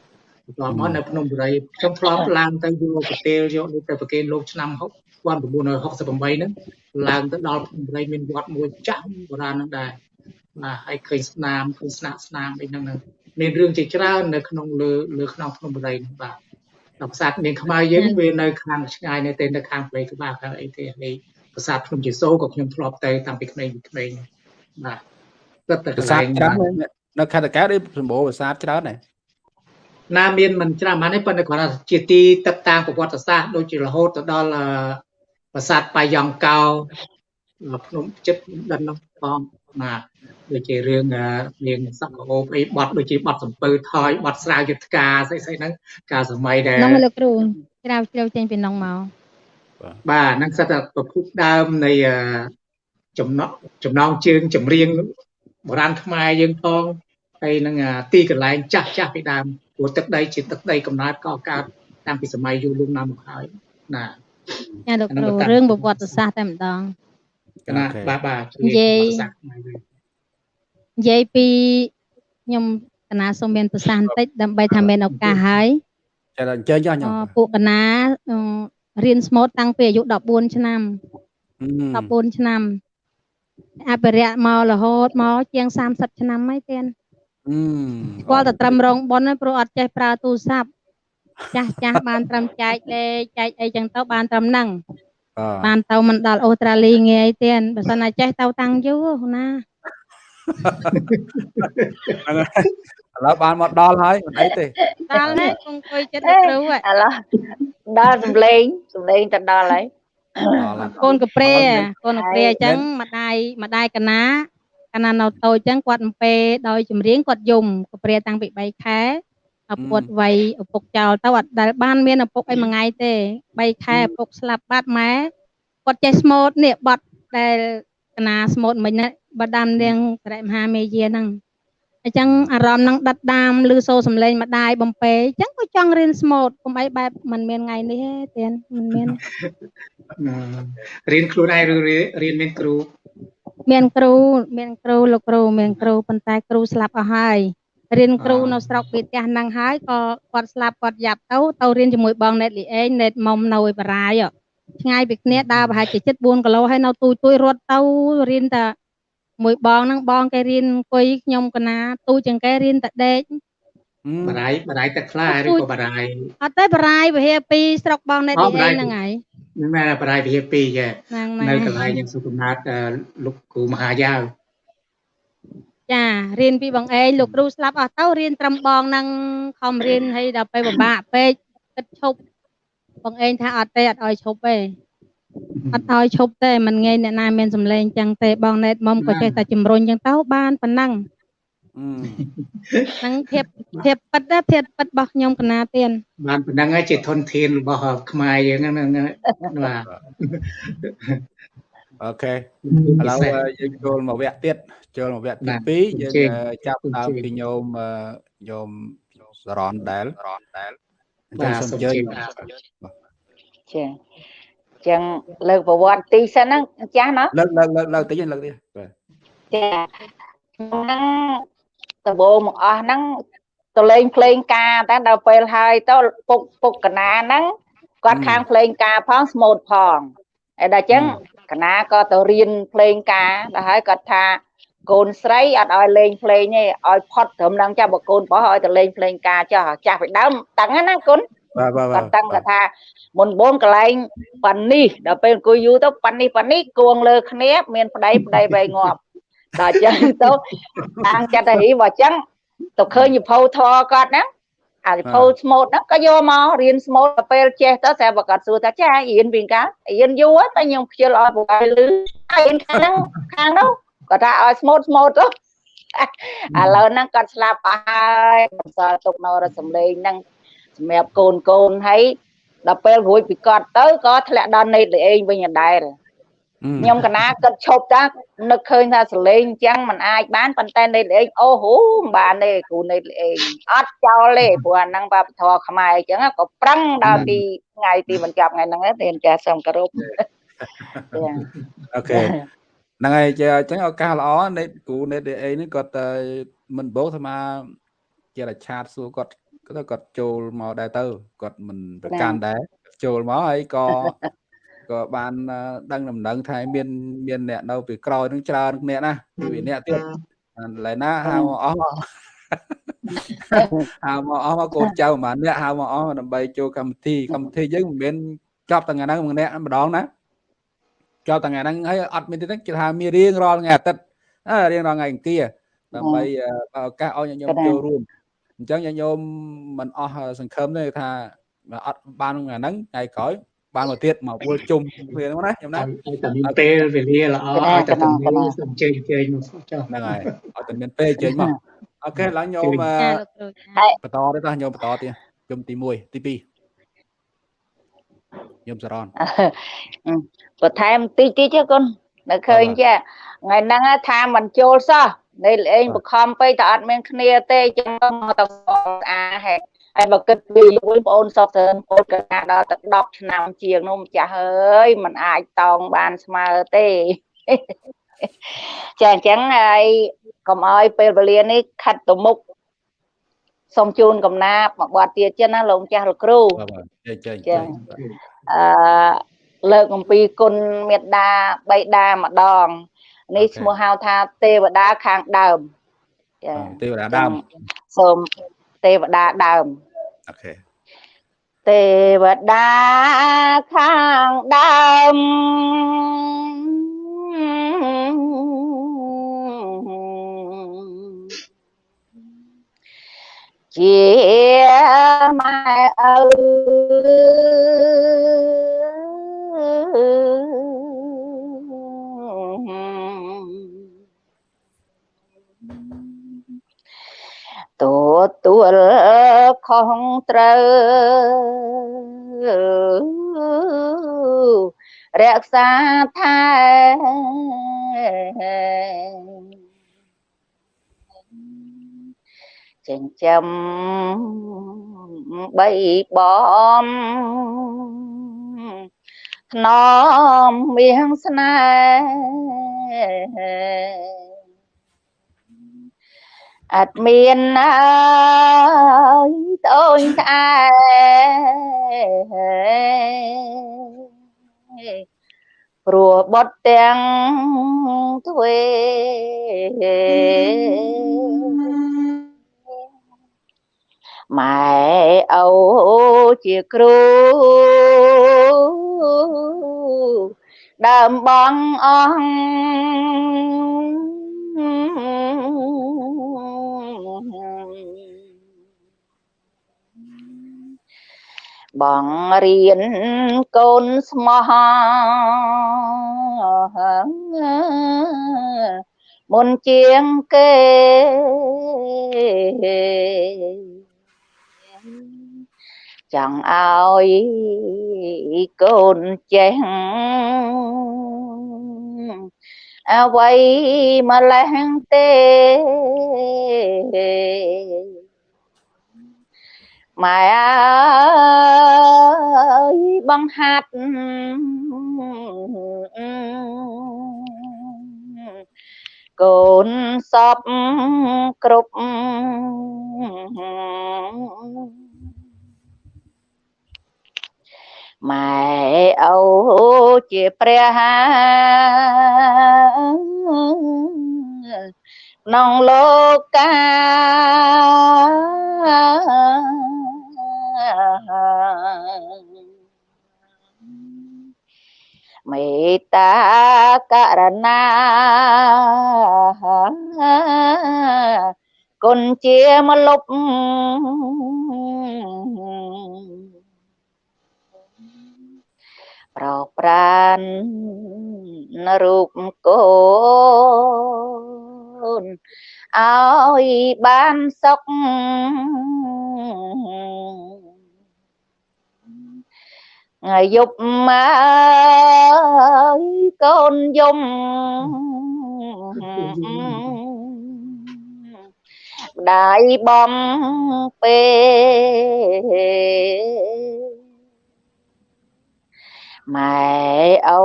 បន្ទាប់មកនៅភ្នំបុរីខ្ញុំធ្លាប់ឡើងទៅយកប្រទេសយកទៅប្រគេនលោកឆ្នាំ1968ហ្នឹងឡើងទៅដល់ភ្នំបុរីមានវត្តមួយចាស់បុរាណហ្នឹងដែរបាទហើយឃើញស្នាមឃើញស្នាក់ស្នាមអីហ្នឹងមានរឿងជាច្រើននៅក្នុងលើលើក្នុងភ្នំបុរីហ្នឹងបាទដល់ប្រាសាទនាងខ្មៅយើងវានៅខាងឆ្ងាយនៅតែនៅខាងផ្លូវក្បាលខាងអីទេនេះ ប្រាសាទភ្នំជាសូក៏ខ្ញុំធ្លាប់ទៅតាំងពីក្មេងពីក្មេងបាទទឹកតែប្រាសាទច្រើននៅខេត្តតាកែវដូចសម្បូរប្រាសាទច្រើនដែរណាមានមិនច្រើនហ្មងទេប៉ុន្តែគាត់ថាជាទីទឹកតាំងប្រវត្តិសាស្ត្រដូចជារហូតទៅដល់ប្រាសាទបាយ័ង្គោភ្នំចិត្តដិននោះផងបាទដូចជារឿងរឿងសក្អូបអីបត់ដូចជាបត់សំពើថយបត់ស្រាវយុទ្ធការស្អីស្អីហ្នឹងកាលសម័យដែលហ្នឹងលោកគ្រូជ្រាវជ្រាវចេញពីនងមក បាទហ្នឹងសិតតែប្រភពដើមនៃចំណងចំណងជើងចម្រៀងបុរាណខ្មែរយើងផងហើយនឹងទីកន្លែងចាស់ចាស់ពីដើមព្រោះទឹកដីជាទឹកដីកំណើតក៏កើតតាំងពីសម័យយូរលង់ណាស់មកហើយណាចាលោកគ្រូរឿងប្រវត្តិសាស្ត្រតែម្ដងកណាបាទបាទនិយាយនិយាយពីខ្ញុំកណាសូមមានប្រសាសន៍បន្តិចដើម្បីថាមានឱកាសហើយចាអញ្ជើញចុះខ្ញុំពួកកណា រៀនស្មូតតាំងពីអាយុ14ឆ្នាំ14ឆ្នាំអភិរក្សមករហូតមកជាង30ឆ្នាំហើយទៀតស្គាល់តែត្រឹមរងប៉ុនព្រោះអត់ចេះប្រើទូរស័ព្ទចាស់ចាស់បានត្រឹមចែកលេខចែកអីចឹងទៅបានត្រឹមហ្នឹងបានទៅមិនដល់អូស្ត្រាលីងាយទៀតបើសិនណាចេះទៅតាំងយូរណា ឥឡូវបានមកដល់ហើយមិនអីទេដល់ហើយគង់អង្គុយចិត្តគ្រូឥឡូវដល់សំលេងសំលេងទៅដល់ហើយកូនកប្រេកូនកប្រេអញ្ចឹងម្ដាយម្ដាយកណាកាលណានៅតូចអញ្ចឹងគាត់អំពេដោយចម្រៀងគាត់យំកប្រេតាំងពី3ខែឪពុកវ័យឪពុកចោលទៅអត់ដែលបានមានឪពុកអីមួយថ្ងៃទេ3ខែឪពុកស្លាប់បាត់ម៉ែគាត់ចេះស្មូតនេះបត់ដែលកណាស្មូតមិញណាបដាំនាងត្រែមហាមេយាហ្នឹង អញ្ចឹងអារម្មណ៍នឹងដិតដាមឬសូរសំឡេងម្ដាយបំពេអញ្ចឹងក៏ចង់រៀនស្មូតកុំអីបែបមិនមានថ្ងៃនេះទេទៀតមិនមានរៀនខ្លួនឯងឬរៀនមានគ្រូមានគ្រូមានគ្រូលោកគ្រូមានគ្រូប៉ុន្តែគ្រូស្លាប់អស់ហើយរៀនគ្រូនៅស្រុកពីផ្ទះហ្នឹងហើយក៏គាត់ស្លាប់គាត់យ៉ាប់ទៅទៅរៀនជាមួយបងណេតលីអេងណេតមុំនៅឯបារាយឆ្ងាយពីគ្នាដើរប្រហែលជាជិត4គីឡូហើយនៅទូទួយរត់ទៅរៀនតែ មួយបងហ្នឹងបងគេរៀនអង្គុយខ្ញុំកណាទូជាងគេរៀនតែដេកបារាយបារាយទឹកខ្លាឬក៏បារាយអត់ទេបារាយវិហារ2ស្រុកបងណេតលីអេងហ្នឹងហើយហ្នឹងមែនបារាយវិហារ2ចានៅកន្លែងយ៉ាងសុខណាតលោកគ្រូមហាយ៉ាវចារៀនពីបងឯងលោកគ្រូស្លាប់អស់ទៅរៀនត្រឹមបងនឹងខំរៀនហើយដល់ពេលពិបាកពេកគិតឈប់បងឯងថាអត់ទេអត់ឲ្យឈប់ទេ អត់ឲ្យឈប់ទេមិនងាយអ្នកណាមានសម្លេងចឹងទេបងណេតមុំក៏ចេះតែជំរុញចឹងទៅបានប៉ុណ្ណឹងហ្នឹងភាពភាពពិតណាភាពពិតរបស់ខ្ញុំកណាទៀនបានប៉ុណ្ណឹងហើយជាធនធានរបស់ខ្មែរយើងហ្នឹងបាទអូខេឥឡូវយើងចូលមកវគ្គទៀតចូលមកវគ្គទី2យើងចាប់ដើមពីញោមញោមសរនដែលដែលអញ្ចឹងសូមអញ្ជើញចា ចឹងលើកប្រវត្តិទីសិនហ្នឹងចាស់ណាលើកលើកលើកលើកតិចលើកទៀតបាទចាហ្នឹងដំបូងមកអស់ហ្នឹងទៅលេងភ្លេងការតែដល់ពេលហើយទៅពុកពុកកណាហ្នឹងគាត់ខាងភ្លេងការផងស្មូតផងហើយដល់ចឹងកណាក៏ទៅរៀនភ្លេងការដល់ហើយគាត់ថាកូនស្រីអត់ឲ្យលេងភ្លេងទេឲ្យផុតត្រឹមហ្នឹងចាស់បើកូនប្រុសឲ្យទៅលេងភ្លេងការចាស់ចាស់ពីដើមតាំងណាគុណបាទបាទ គាត់តាំងគាត់ថាមុនបងកន្លែងប៉ានេះដល់ពេលអង្គុយយូរទៅប៉ានេះប៉ានេះគួងលើគ្នាមានប្តីប្តីវែងងាប់ដល់អញ្ចឹងទៅតាំងចិត្តទៅបើអញ្ចឹងទៅឃើញវិភៅធរគាត់ហ្នឹងអាវិភៅស្មូតហ្នឹងក៏យកមករៀនស្មូតទៅពេលចេះទៅស្រាប់បើគាត់សួរថាចារៀនវិញការៀនយូរតែខ្ញុំខ្ជិលឲ្យពួកឯងលឺរៀនខាងហ្នឹងខាងនោះគាត់ថាឲ្យស្មូតស្មូតទៅឥឡូវហ្នឹងគាត់ស្លាប់អស់ហើយបន្សល់ទុកនៅរសំលេងហ្នឹង សម្រាប់កូនកូនហើយដល់ពេលរួចពីគាត់ទៅក៏ធ្លាក់ដល់នេតលេងវិញដែរខ្ញុំកណាគិតឈប់តានឹកឃើញថាសលេងអញ្ចឹងมันអាចបានប៉ុន្តែនេតលេងអូហូមិនបានទេគ្រូនេតលេងអត់ចោលទេព្រោះអាហ្នឹងបាបធរខ្មែរអញ្ចឹងក៏ប្រឹងដល់ទីថ្ងៃទីបញ្ចប់ថ្ងៃហ្នឹងទេចាសូមគោរពអូខេហ្នឹងហើយជាអញ្ចឹងឱកាសល្អនេតគ្រូនេតលេងនេះគាត់មិនបោកថាជារឆាតសួរគាត់ គាត់គាត់ចូលមកដែរទៅគាត់មិនប្រកាន់ដែរចូលមកហើយក៏ក៏បានដឹងដំណឹងថាមានមានអ្នកនៅពីក្រោយនឹងច្រើនអ្នកណាពីអ្នកទៀតឡើយណាហៅអស់ហៅមកអស់មកកូនចៅប្រហែលអ្នកហៅមកអស់ដើម្បីចូលកម្មវិធីកម្មវិធីយើងមិនមែនចប់ថ្ងៃហ្នឹងម្នាក់ម្ដងណាចប់ថ្ងៃហ្នឹងហើយអត់មានទេគេថាមានរៀងរាល់ថ្ងៃអាទិត្យរៀងរាល់ថ្ងៃអង្គារដើម្បីឱកាសឲ្យញញុំចូលរួម អញ្ចឹងញោមមិនអស់សង្ឃឹមទេថាអត់បានថ្ងៃហ្នឹងថ្ងៃក្រោយបានមកទៀតមកវល់ជុំគ្នាហ្នឹងណាខ្ញុំណាឲ្យតែមានពេលវេលាល្អឲ្យតែមានសូមជើញជើញមកចុះហ្នឹងហើយឲ្យតែមានពេលជើញមកអូខេឡើងញោមបន្តទៀតញោមបន្តទៀតជុំទី1ទី2ញោមសរនបន្ថែមតិចតិចទេកូននៅឃើញចាថ្ងៃហ្នឹងថាមិនចូលសោះ នៃលេងបខំពេកតែអត់មានគ្នាទេចឹងមកទៅអាហេតុហើយបើគិតពីលោកបងអូនសពទៅពោលកណាដល់ទៅ10ឆ្នាំជាងនោះម្ចាស់អើយมันអាចតោងបានស្មើទេចាអញ្ចឹងហើយកុំឲ្យពេលវេលានេះខាត់ទៅមុខសូមជូនកំណាបមកបាត់ទៀតចឹងណាលោកចាស់លោកគ្រូចាចាចាអឺលើកអំពីគុណមេត្តាបៃតាម្ដង នេះឈ្មោះហៅថាទេវតាខាងដើមចាទេវតាដើមសូមទេវតាដើមអូខេទេវតាខាងដើមជាម៉ែឪ ទទួលខុសត្រូវរក្សាថែចិញ្ចឹមបីបំថ្នមមៀងស្នេហ៍ អត់មានអើយតូនក្អែព្រោះបត់ទាំងទ្វេម៉ែអូជាគ្រូដើមបងអស់ បបងរៀនកូនស្មោះមុនជាងគេចង់ឲ្យកូនចេះអ្វីម្លេះទេ ម៉ែអើយបង្ហាត់កូនសពគ្រប់ម៉ែអូជាព្រះក្នុងលោកកា មេត្តាករណាគុណជាមលុបប្រោប្រានរូបកូនឲ្យបានសុខថ្ងៃ យប់មកកូនយំម្ដាយបំពេម៉ែអូ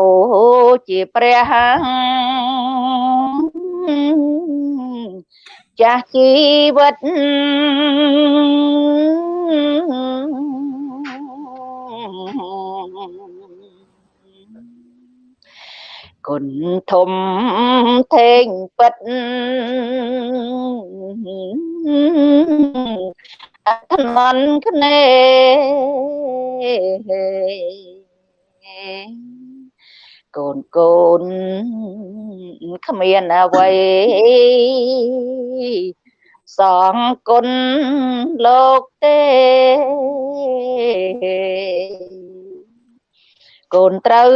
ជាព្រះចាស់ជីវិត គុណធំធេងពិតអធននគ្នាកូនកូនគ្មានអ្វីសងគុណលោកទេ កូនត្រូវ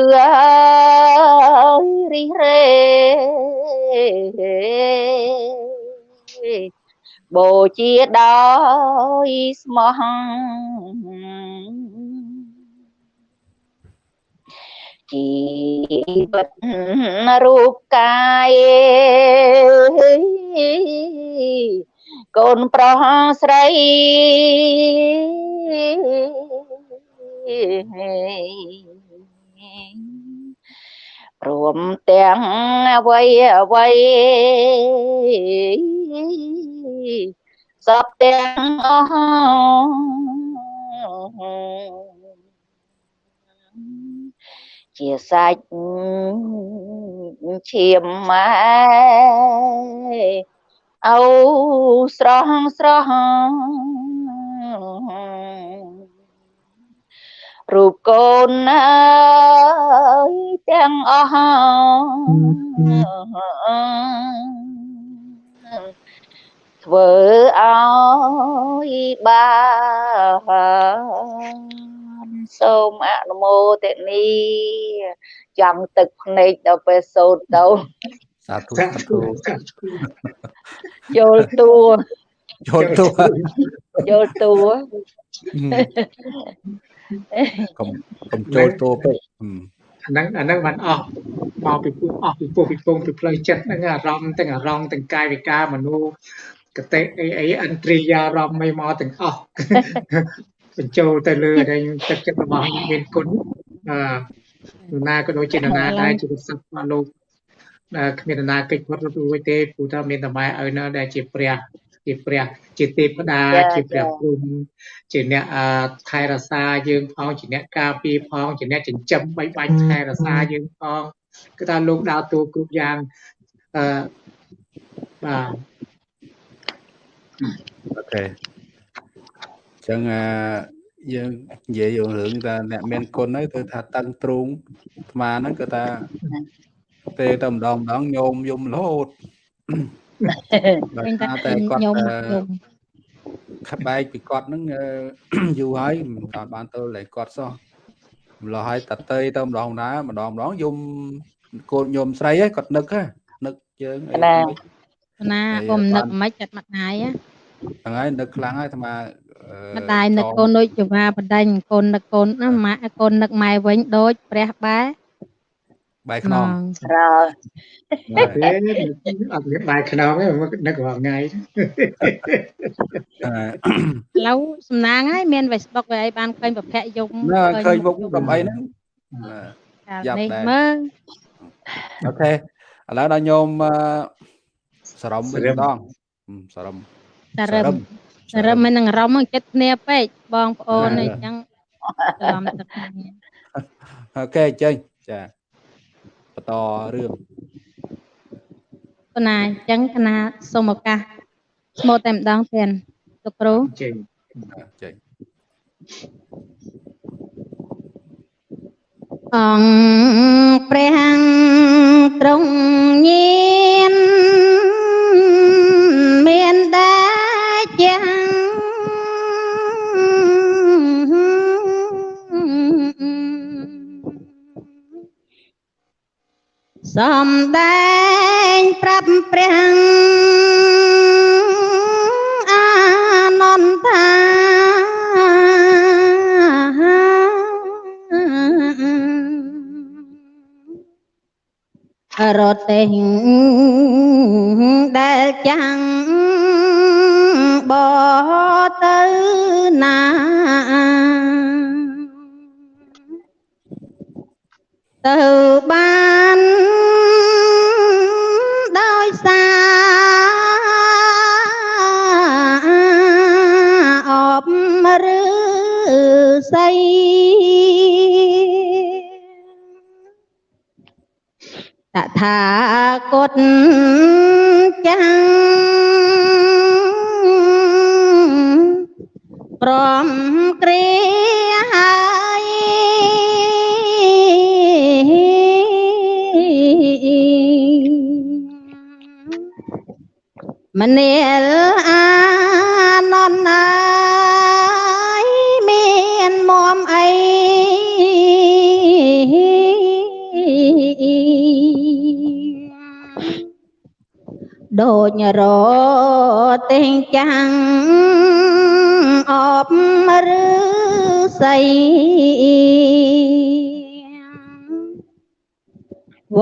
រិះរេបូជាដោយស្មោះជីវិតរូបកាយកូនប្រុសស្រីព្រមទាំងអ្វីអ្វីសពទាំងអស់ជាសាច់ឈាមម៉ែអូស្រស់ស្រស់ រូបកូនអើយទាំងអស់ធ្វើឲ្យបានសូមអនុមោទនីចង់ទឹកភ្នែកដល់ពេលសូត្រទៅសាធុសាធុយល់តួយល់តួយល់តួ កុំកុំចូលតួពេកអាហ្នឹងអាហ្នឹងបានអស់មកពីពោះអស់ពីពោះពីពងពីផ្លូវចិត្តហ្នឹងអារម្មណ៍ទាំងអារម្មណ៍ទាំងកាយវិការមនុស្សកតិអីអីអន្ត្រីយារម្មណ៍មិនមកទាំងអស់បញ្ចូលទៅលើដែលទឹកចិត្តរបស់មានគុណអឺណាក៏ដូចជាណាដែរជាសត្វរបស់លោកដែលគ្មានណាកិច្ចវត្តរួចទេព្រោះថាមានតែម៉ែឪនៅដែលជាព្រះ ជាព្រះជាទេពតាជាព្រះព្រំជាអ្នកថែរក្សាយើងផងជាអ្នកការពារផងជាអ្នកចិញ្ចឹមបីបាច់ថែរក្សាយើងផងគឺថាលោកដើរតួគ្រប់យ៉ាងអឺបាទអូខេចឹងអាយើងនិយាយរឿងរឿងថាអ្នកមានគុណហើយគឺថាតឹងទ្រូងអាត្មាហ្នឹងគឺថាទេតែម្ដងម្ដងញោមយំរហូត តែតែគាត់ខបែកពីគាត់ហ្នឹងយូរហើយមិនតាន់បានទៅលេគាត់សោះម្ល៉េះហើយតតេទៅម្ដងណាម្ដងម្ដងយំកូនញោមស្រីហ្នឹងគាត់នឹកនឹកយើងណាណាកុំនឹកមិនចិត្តម្ដាយហ្នឹងហើយនឹកខ្លាំងហើយអាត្មាម្ដាយនឹកកូនដូចជាវាបដិញកូននឹកកូនណាម៉ាក់កូននឹកម៉ែវិញដូចព្រះបែ បាយខ្នងរើទេអត់មានបាយខ្នងទេនឹករាល់ថ្ងៃឥឡូវសំណាងហើយមាន Facebook វាអីបានឃើញប្រភពយំឃើញមុខកំអីហ្នឹងយ៉ាប់ដែរមើលអូខេឥឡូវដល់ញោមសរំវិញម្ដងសរំសរំសរំមិននឹងរំចិត្តគ្នាពេកបងប្អូនអញ្ចឹងច្រឡំទឹកអូខេចេញចា បន្តរឿងកណាអញ្ចឹងកណាសូមឱកាសស្មូតតែម្ដងទៀតលោកគ្រូចេញចេញអង្គព្រះទ្រង់ញៀនមានដែរជា សំដែងប្រាប់ព្រះអានន្តារទេងដែលចាំងបទៅណា ទៅបានដោយសារអបឬស័យតថាគតចាំងព្រមគ្រា មនាលអានន្ទហើយមានមុំអីដូចរទេងចាំងអបឬស័យវ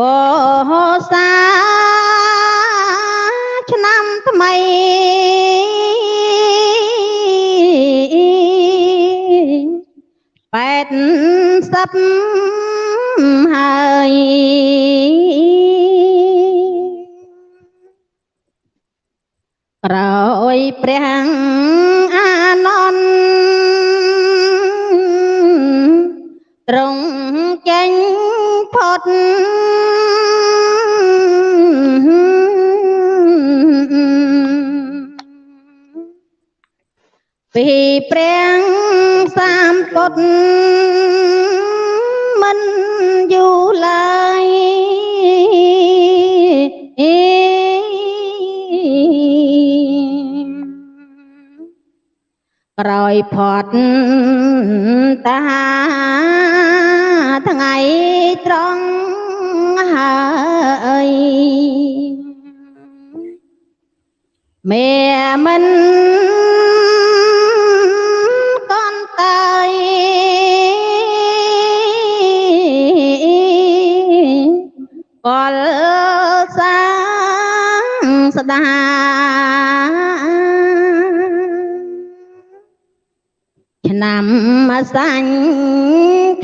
សាឆ្នាំ ថ្មីបែតសិបហើយក្រោយព្រះអានន្ទត្រង់ចេញផុត សាមពុទ្ធមិនយូរឡើយក្រោយផត់តាថ្ងៃត្រង់ហើយមេមិន ស្ដាឆ្នាំសាញ់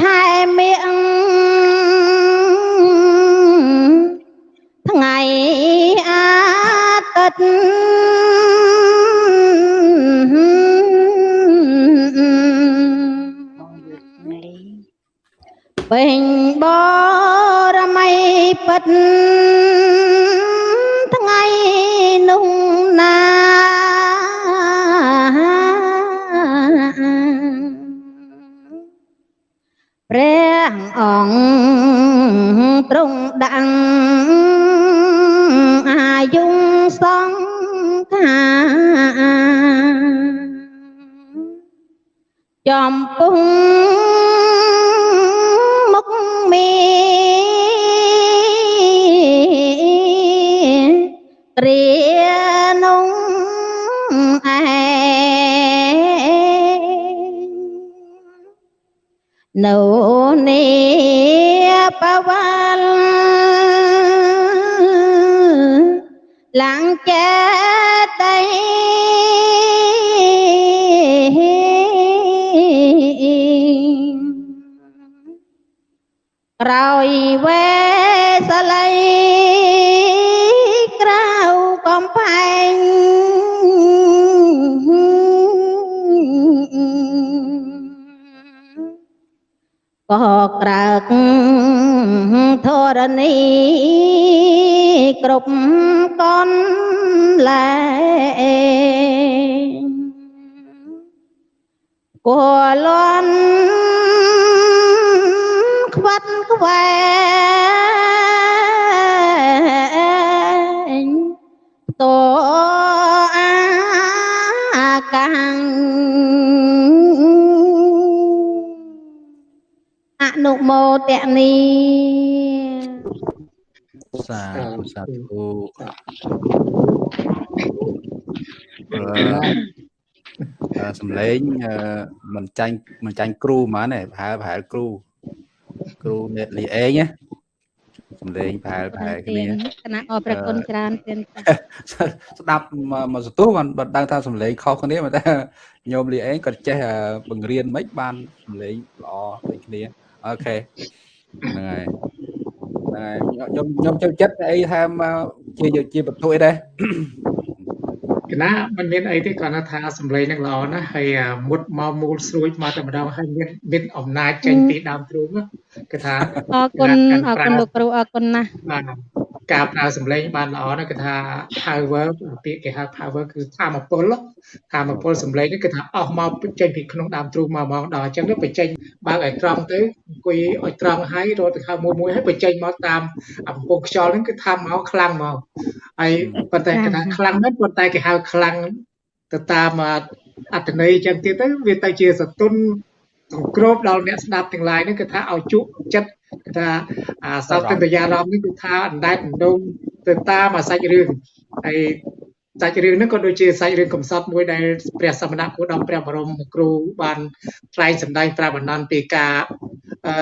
ខែមៀងថ្ងៃអាទិត្យពេញបរមីពិត នីសាធុសាធុអឺអឺសំឡេងអឺមិនចាញ់មិនចាញ់គ្រូហ្មងទេប្រហែលប្រហែលគ្រូគ្រូអ្នកលីអេងណាសំឡេងប្រហែលប្រហែលគ្នាគណៈអរព្រះគុណច្រើនទៀតស្ដាប់មកមកសន្ទុះបានបានដឹងថាសំឡេងខុសគ្នាតែញោមលីអេងគាត់ចេះបង្រៀនមិនបានសំឡេងល្អដូចគ្នាអូខេ ហ្នឹងហើយហ្នឹងហើយខ្ញុំខ្ញុំចូលចិត្តអីថាជាជាបន្ទុយដែរគណៈมันមានអីទេគាត់ថាសម្លេងនឹងល្អណាស់ហើយមុតមកមូលស្រួយមកតែម្ដងហើយមានមានអំណាចចេញពីដើមទ្រូងគឺថាអរគុណអរគុណលោកគ្រូអរគុណណាស់បាទ ការប្រើសម្លេងបានល្អណាស់គឺថា power ពាក្យគេហៅ power គឺធម៌ពលធម៌ពលសម្លេងនេះគឺថាអស់មកចេញពីក្នុងដើមទ្រូងមកមកដល់អញ្ចឹងទៅបញ្ចេញបើកឲ្យត្រង់ទៅអង្គុយឲ្យត្រង់ហើយរត់ទៅខៅមួយមួយហើយបញ្ចេញមកតាមអំពងខ្យល់ហ្នឹងគឺថាមកខ្លាំងមកហើយប៉ុន្តែគេថាខ្លាំងមែនប៉ុន្តែគេហៅខ្លាំងទៅតាមអត្តន័យអញ្ចឹងទៀតទៅវាទៅជាសតុន គ្របដល់អ្នកស្ដាប់ទាំងឡាយហ្នឹងគឺថាឲ្យជក់ចិត្តគឺថាអាសោកតយារម្មណ៍នេះគឺថាអណ្ដែតអណ្ដុំទៅតាមអាសាច់រឿងហើយសាច់រឿងហ្នឹងក៏ដូចជាសាច់រឿងកំសត់មួយដែលព្រះសមណគោតមព្រះបរមគ្រូបានថ្លែងសម្ដែងប្រាប់បណ្ដានពីការអឺ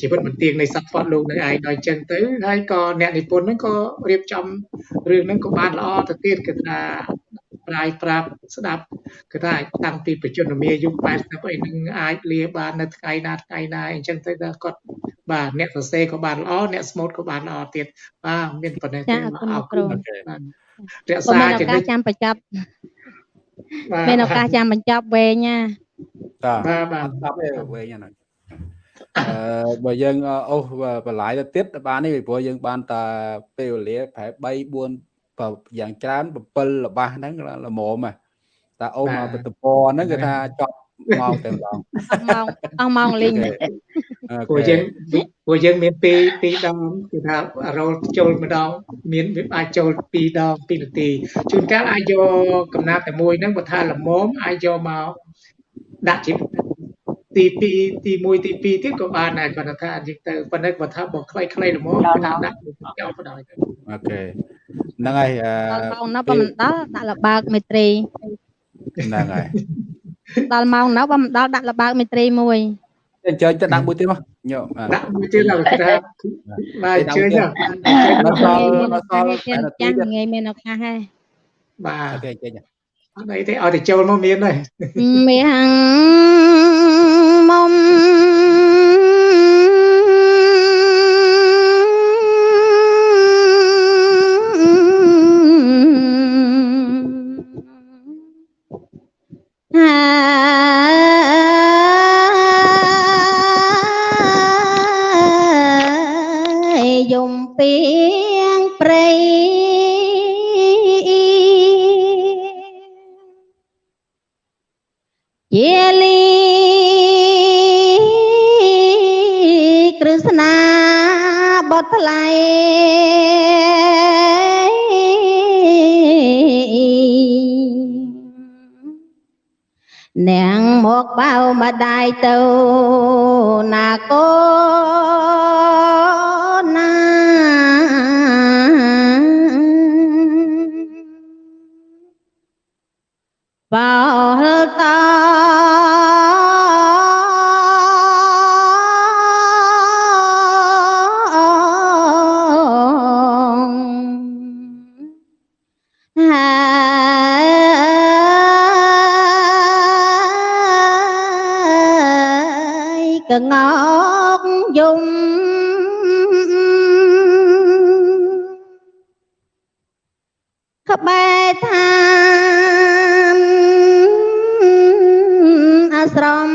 ជីវិតបន្ទាងនៃសត្វផតលោកនៅឯងដល់អញ្ចឹងទៅហើយក៏អ្នកនិពន្ធហ្នឹងក៏រៀបចំរឿងហ្នឹងក៏បានល្អទៅទៀតគឺថា ប្រាយប្រាប់ស្ដាប់គឺថាតាំងពីបច្ចុប្បន្នមាយុ80អីនឹងអាចលាបាននៅថ្ងៃណាថ្ងៃណាអញ្ចឹងទៅដល់គាត់បាទអ្នកសរសេរក៏បានល្អអ្នកស្មូតក៏បានល្អទៀតបាទមានប៉ុណ្ណេះទេចាអរគុណលោកគ្រូបាទរក៏ក្សាមានឱចំណុកាចសចាំបញ្ចប់បាទមានឱកាសចាំបញ្ចប់វែងណាតាបាទបាទស្ដាប់ឯងវិញហ្នឹងអឺបើយើងអូសបន្លាយទៅទៀតបាននេះពីព្រោះយើងបានតែពេលវេលាប្រហែល3 4បើ យ៉ាងច្រើន7ល្បះហ្នឹងល្មមហ่ะតែអូសមកបតពហ្នឹងគឺថាចប់ម៉ោងតែម្ដងអស់ម៉ោងអស់ម៉ោងលេងព្រោះយើងព្រោះយើងមានពីរពីរដងគឺថារលចូលម្ដង មានវាអាចចូលពីរដង2នាទីជួនកាលអាចយកកំណាប់តែមួយហ្នឹងបើថាល្មមអាចយកមកដាក់ជាទី2ទី1ទី2ទៀតក៏បានដែរគាត់ថាយើងទៅប៉ុន្តែគាត់ថាបើខ្លីៗល្មមគឺថាដាក់យកបដ ாய் ទៅអូខេ ហ្នឹងហើយអឺដល់ម៉ោងណាបើមិនដល់ដាក់លបើកមេត្រីហ្នឹងហើយដល់ម៉ោងណាបើមិនដល់ដាក់លបើកមេត្រីមួយអញ្ជើញទៅដាក់មួយទៀតមកញោមដាក់មួយទៀតដល់គេថាបាទជឿញដល់សល់មានឱដល់សកាសល់ឲ្យទៀតចាស់ថ្ងៃមានឱកាសហើយបាទអូខេចេញអត់អីទេឲ្យតែចូលមកមានហើយមាំងមុំ បៅម្ដាយ ងោកយំក្បែរឋានអាស្រម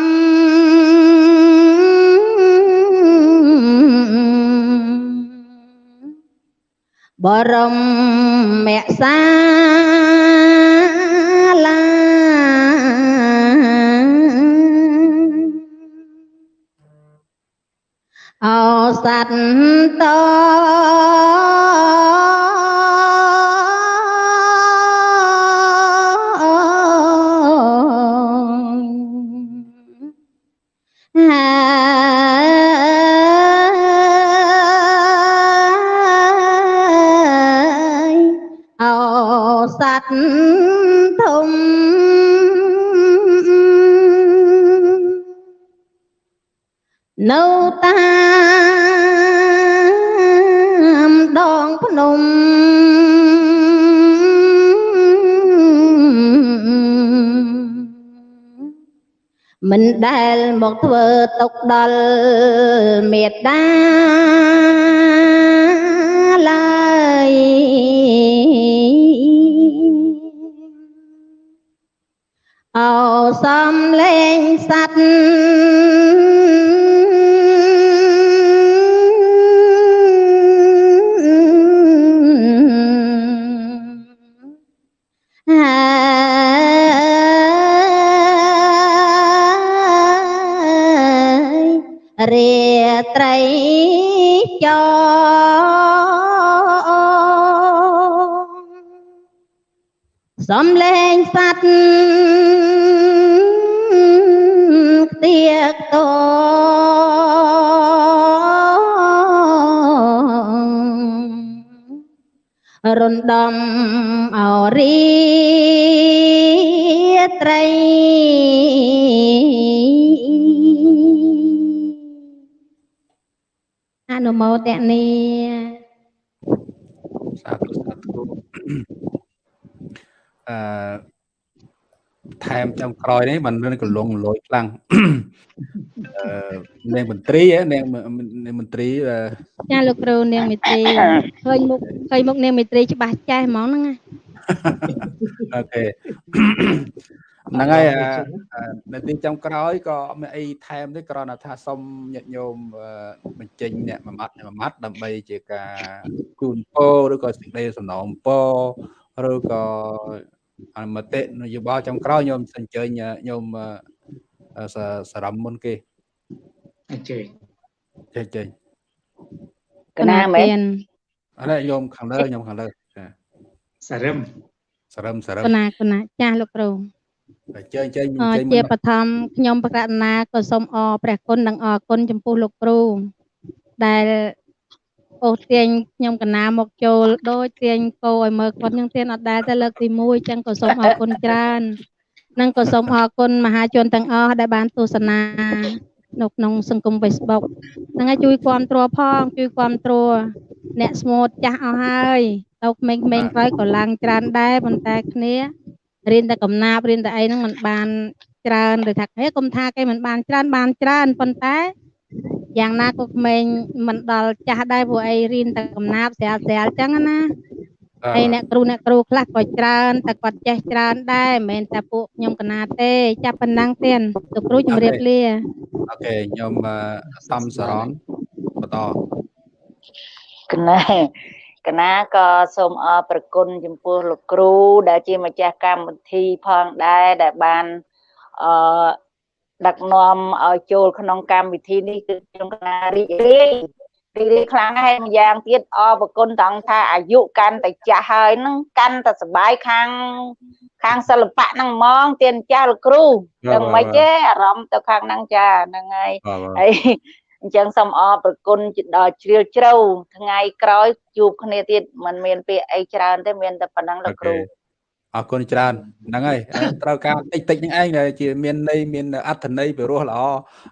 បរមមសា សัตតហើយ មកធ្វើទុកដល់មេត្តាឡើយអោសំលេងសัตว์ សំលេងសัตว์ខ្ទៀកតរំដំអរីត្រីអនុមោទនីសាធុសាធុ អឺថែមចំក្រោយនេះมันមានកលងលយខ្លាំងអឺនាងមន្ត្រីហ៎នាងនាងមន្ត្រីអឺចាលោកគ្រូនាងមេត្រីឃើញមុខឃើញមុខនាងមេត្រីច្បាស់ចេះហ្មងហ្នឹងណាអូខេហ្នឹងហើយអឺនៅទីចំក្រោយក៏អត់មានអីថែមទេគ្រាន់តែថាសុំញាតិញោមអឺបញ្ចេញអ្នកមួយម៉ាត់អ្នកមួយម៉ាត់ដើម្បីជាការជូនពរឬក៏សេចក្តីសំណូមពរឬក៏ អនុមតិនយោបល់ចំក្រោយញោមអញ្ជើញញោមអឺសសរមមុនគេអញ្ជើញចេះចេះកណាមែនអរញោមខាងលើញោមខាងលើចាសារឹមសរមសរមកណាកណាចាស់លោកគ្រូអញ្ជើញអញ្ជើញអអញ្ជើញជាមុនបឋមខ្ញុំប្រកាសណាក៏សូមអរព្រះគុណនិងអរគុណចំពោះលោកគ្រូដែល អូសទាញខ្ញុំកណាមកចូលដូចទាញគោឲ្យមើលគាត់ខ្ញុំទាញអត់ដែរតែលើកទី1អញ្ចឹងក៏សូមអរគុណច្រើននិងក៏សូមអរគុណមហាជនទាំងអស់ដែលបានទស្សនានៅក្នុងសង្គម Facebook ហ្នឹងហើយជួយគ្រប់គ្រងផងជួយគ្រប់គ្រងអ្នកស្មូតចាស់អស់ហើយទៅក្មេងៗក្រោយក៏ឡើងច្រើនដែរប៉ុន្តែគ្នារៀនតែកំណាព្យរៀនតែអីហ្នឹងมันបានច្រើនឬថាហេកុំថាគេមិនបានច្រើនបានច្រើនប៉ុន្តែ យ៉ាងណាក៏ក្មេងមិនដល់ចាស់ដែរព្រោះអីរៀនតែកំណាព្យស្រាលស្រាលអញ្ចឹងណាហើយអ្នកគ្រូអ្នកគ្រូខ្លះក៏ច្រើនតែគាត់ចេះច្រើនដែរមិនមែនតែពួកខ្ញុំកណាទេចាប់ប៉ុណ្ណឹងទេលោកគ្រូជម្រាបលាអូខេខ្ញុំអឺសំសរនបន្តកណាកណាក៏សូមអរប្រគុណចំពោះលោកគ្រូដែលជាម្ចាស់កម្មវិធីផងដែរដែលបានអឺ ដឹកនាំឲ្យចូលក្នុងកម្មវិធីនេះគឺខ្ញុំកណារីករាយរីករាយខ្លាំងហើយម្យ៉ាងទៀតអរប្រគុណត្រង់ថាអាយុកាន់តែចាស់ហើយនឹងកាន់តែសបាយខាងខាងសិល្បៈហ្នឹងហ្មងទៀនចាស់លោកគ្រូដឹងមិនទេអារម្មណ៍ទៅខាងហ្នឹងចាហ្នឹងហើយហើយអញ្ចឹងសូមអរប្រគុណដល់ជ្រាលជ្រៅថ្ងៃក្រោយជួបគ្នាទៀតមិនមានពាក្យអីច្រើនទេមានតែប៉ុណ្ណឹងលោកគ្រូ អរគុណច្រើនហ្នឹងហើយត្រូវការតិចតិចហ្នឹងឯងដែលជាមានន័យមានអត្ថន័យពិរោះល្អ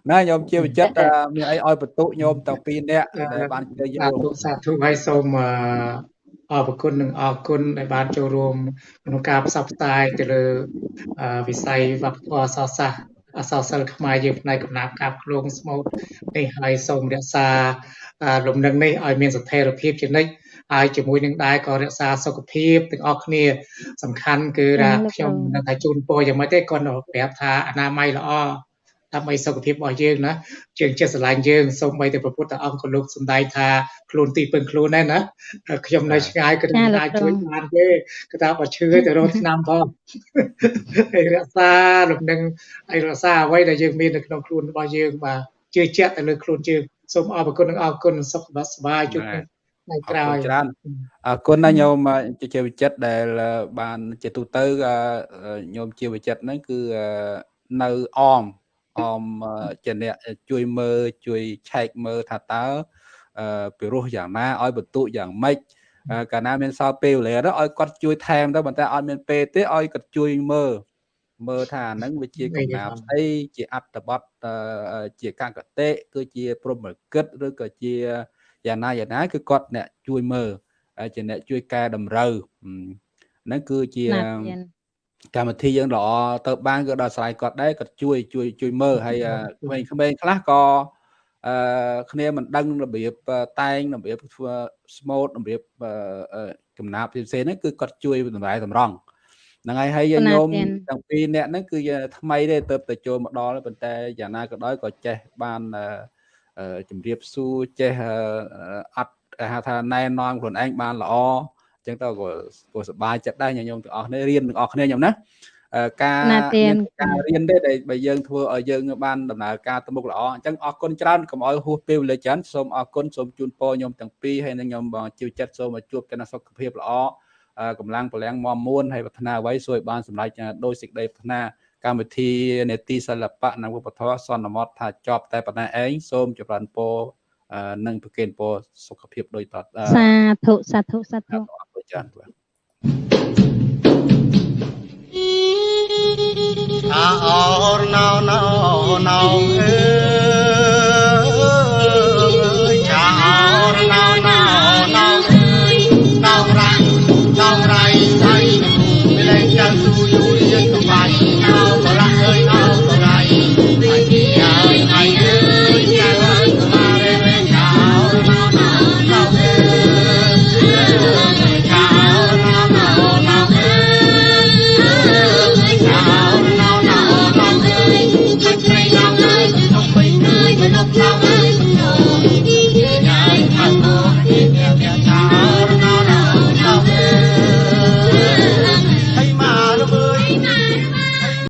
ណាញោមជាវិចិត្រមានអីឲ្យបន្ទុកញោមទាំងពីរនាក់ដែលបានជឿយល់សាធុហើយសូមអរគុណនិងអរគុណដែលបានចូលរួមក្នុងការផ្សព្វផ្សាយទៅលើវិស័យវប្បធម៌សាសសាស្ត្រអសរសិល្ប៍ខ្មែរយើងផ្នែកកំណាព្យកាបឃ្លោងស្មូតនេះហើយសូមរក្សាលំនឹងនេះឲ្យមានស្ថិរភាពជានិច្ច ហើយជាមួយនឹងដែរក៏រក្សាសុខភាពទាំងអស់គ្នា សំខាន់គឺថាខ្ញុំនឹងថាជូនពរយ៉ាងម៉េចទេគាត់ប្រាប់ថាអនាម័យល្អដើម្បីសុខភាពរបស់យើងណាជើងចិត្តស្រឡាញ់យើងសូម្បីតែព្រះពុទ្ធអង្គក៏លោកសំដែងថាខ្លួនទីពឹងខ្លួនដែរណាខ្ញុំនៅឆ្ងាយក៏មិនអាចជួយបានទេគឺថាបើឈឺទៅរកឆ្នាំផងហើយរក្សាលំនឹងហើយរក្សាអ្វីដែលយើងមាននៅក្នុងខ្លួនរបស់យើងបាទជឿជាក់ទៅលើខ្លួនយើងសូមអរគុណនិងអរគុណសុខសប្បាយជួប ថ្ងៃក្រោយច្រើនអរគុណណាញោមជាវិចិត្រដែលបានជាទូទៅញោមជាវិចិត្រហ្នឹងគឺនៅអមអមជាអ្នកជួយមើលជួយឆែកមើលថាតើពិរោះយ៉ាងណាឲ្យបន្ទុកយ៉ាងម៉េចកាលណាមានសល់ពេលវេលាទៅឲ្យគាត់ជួយថែមទៅប៉ុន្តែអត់មានពេលទេឲ្យគាត់ជួយមើលមើលថាហ្នឹងវាជាកំណាព្យស្អីជាអត្តបទជាកកតិគឺជាព្រមកិតឬក៏ជា យ៉ាងណាយ៉ាងណាគឺគាត់អ្នកជួយមើលជាអ្នកជួយកែតម្រូវហ្នឹងគឺជាកម្មវិធីយើងល្អទៅបានក៏ដល់ស្រ័យគាត់ដែរគាត់ជួយជួយជួយមើលហើយក្មេងៗខ្លះក៏អឺគ្នាមិនដឹងរបៀបតែងរបៀបធ្វើស្មូតរបៀបកំណាព្យផ្សេងៗហ្នឹងគឺគាត់ជួយតម្រែតម្រង់ហ្នឹងហើយហើយញោមទាំងពីរអ្នកហ្នឹងគឺថ្មីទេទៅទៅចូលមកដល់ប៉ុន្តែយ៉ាងណាក៏ដោយក៏ចេះបាន ជំរាបសួរចេះអត់គេហៅថាណែនាំខ្លួនឯងបានល្អអញ្ចឹងទៅក៏ក៏សប្បាយចិត្តដែរញញោមទាំងអស់គ្នារៀនទាំងអស់គ្នាញោមណាការមានការរៀនទេដែលបើយើងធ្វើឲ្យយើងបានដំណើរការទៅមុខល្អអញ្ចឹងអរគុណច្រើនកុំឲ្យហួសពេលវេលាច្រើនសូមអរគុណសូមជូនពរញោមទាំងពីរហើយនឹងញោមបងជីវចិត្តសូមឲ្យជួបតែសុខភាពល្អកម្លាំងពលំមមួនហើយប្រាថ្នាអ្វីសួរឲ្យបានសម្រេចដោយសេចក្តីប្រាថ្នា កម្មវិធីនេតិសិល្បៈនិងវប្បធម៌សន្មតថាចប់តែប៉ុណ្ណេះឯងសូមចម្រើនពរនិងប្រគេនពរសុខភាពដូចតទៅសាធុសាធុសាធុអរគុណច្រើនបាទអាអរណោណោណោអើ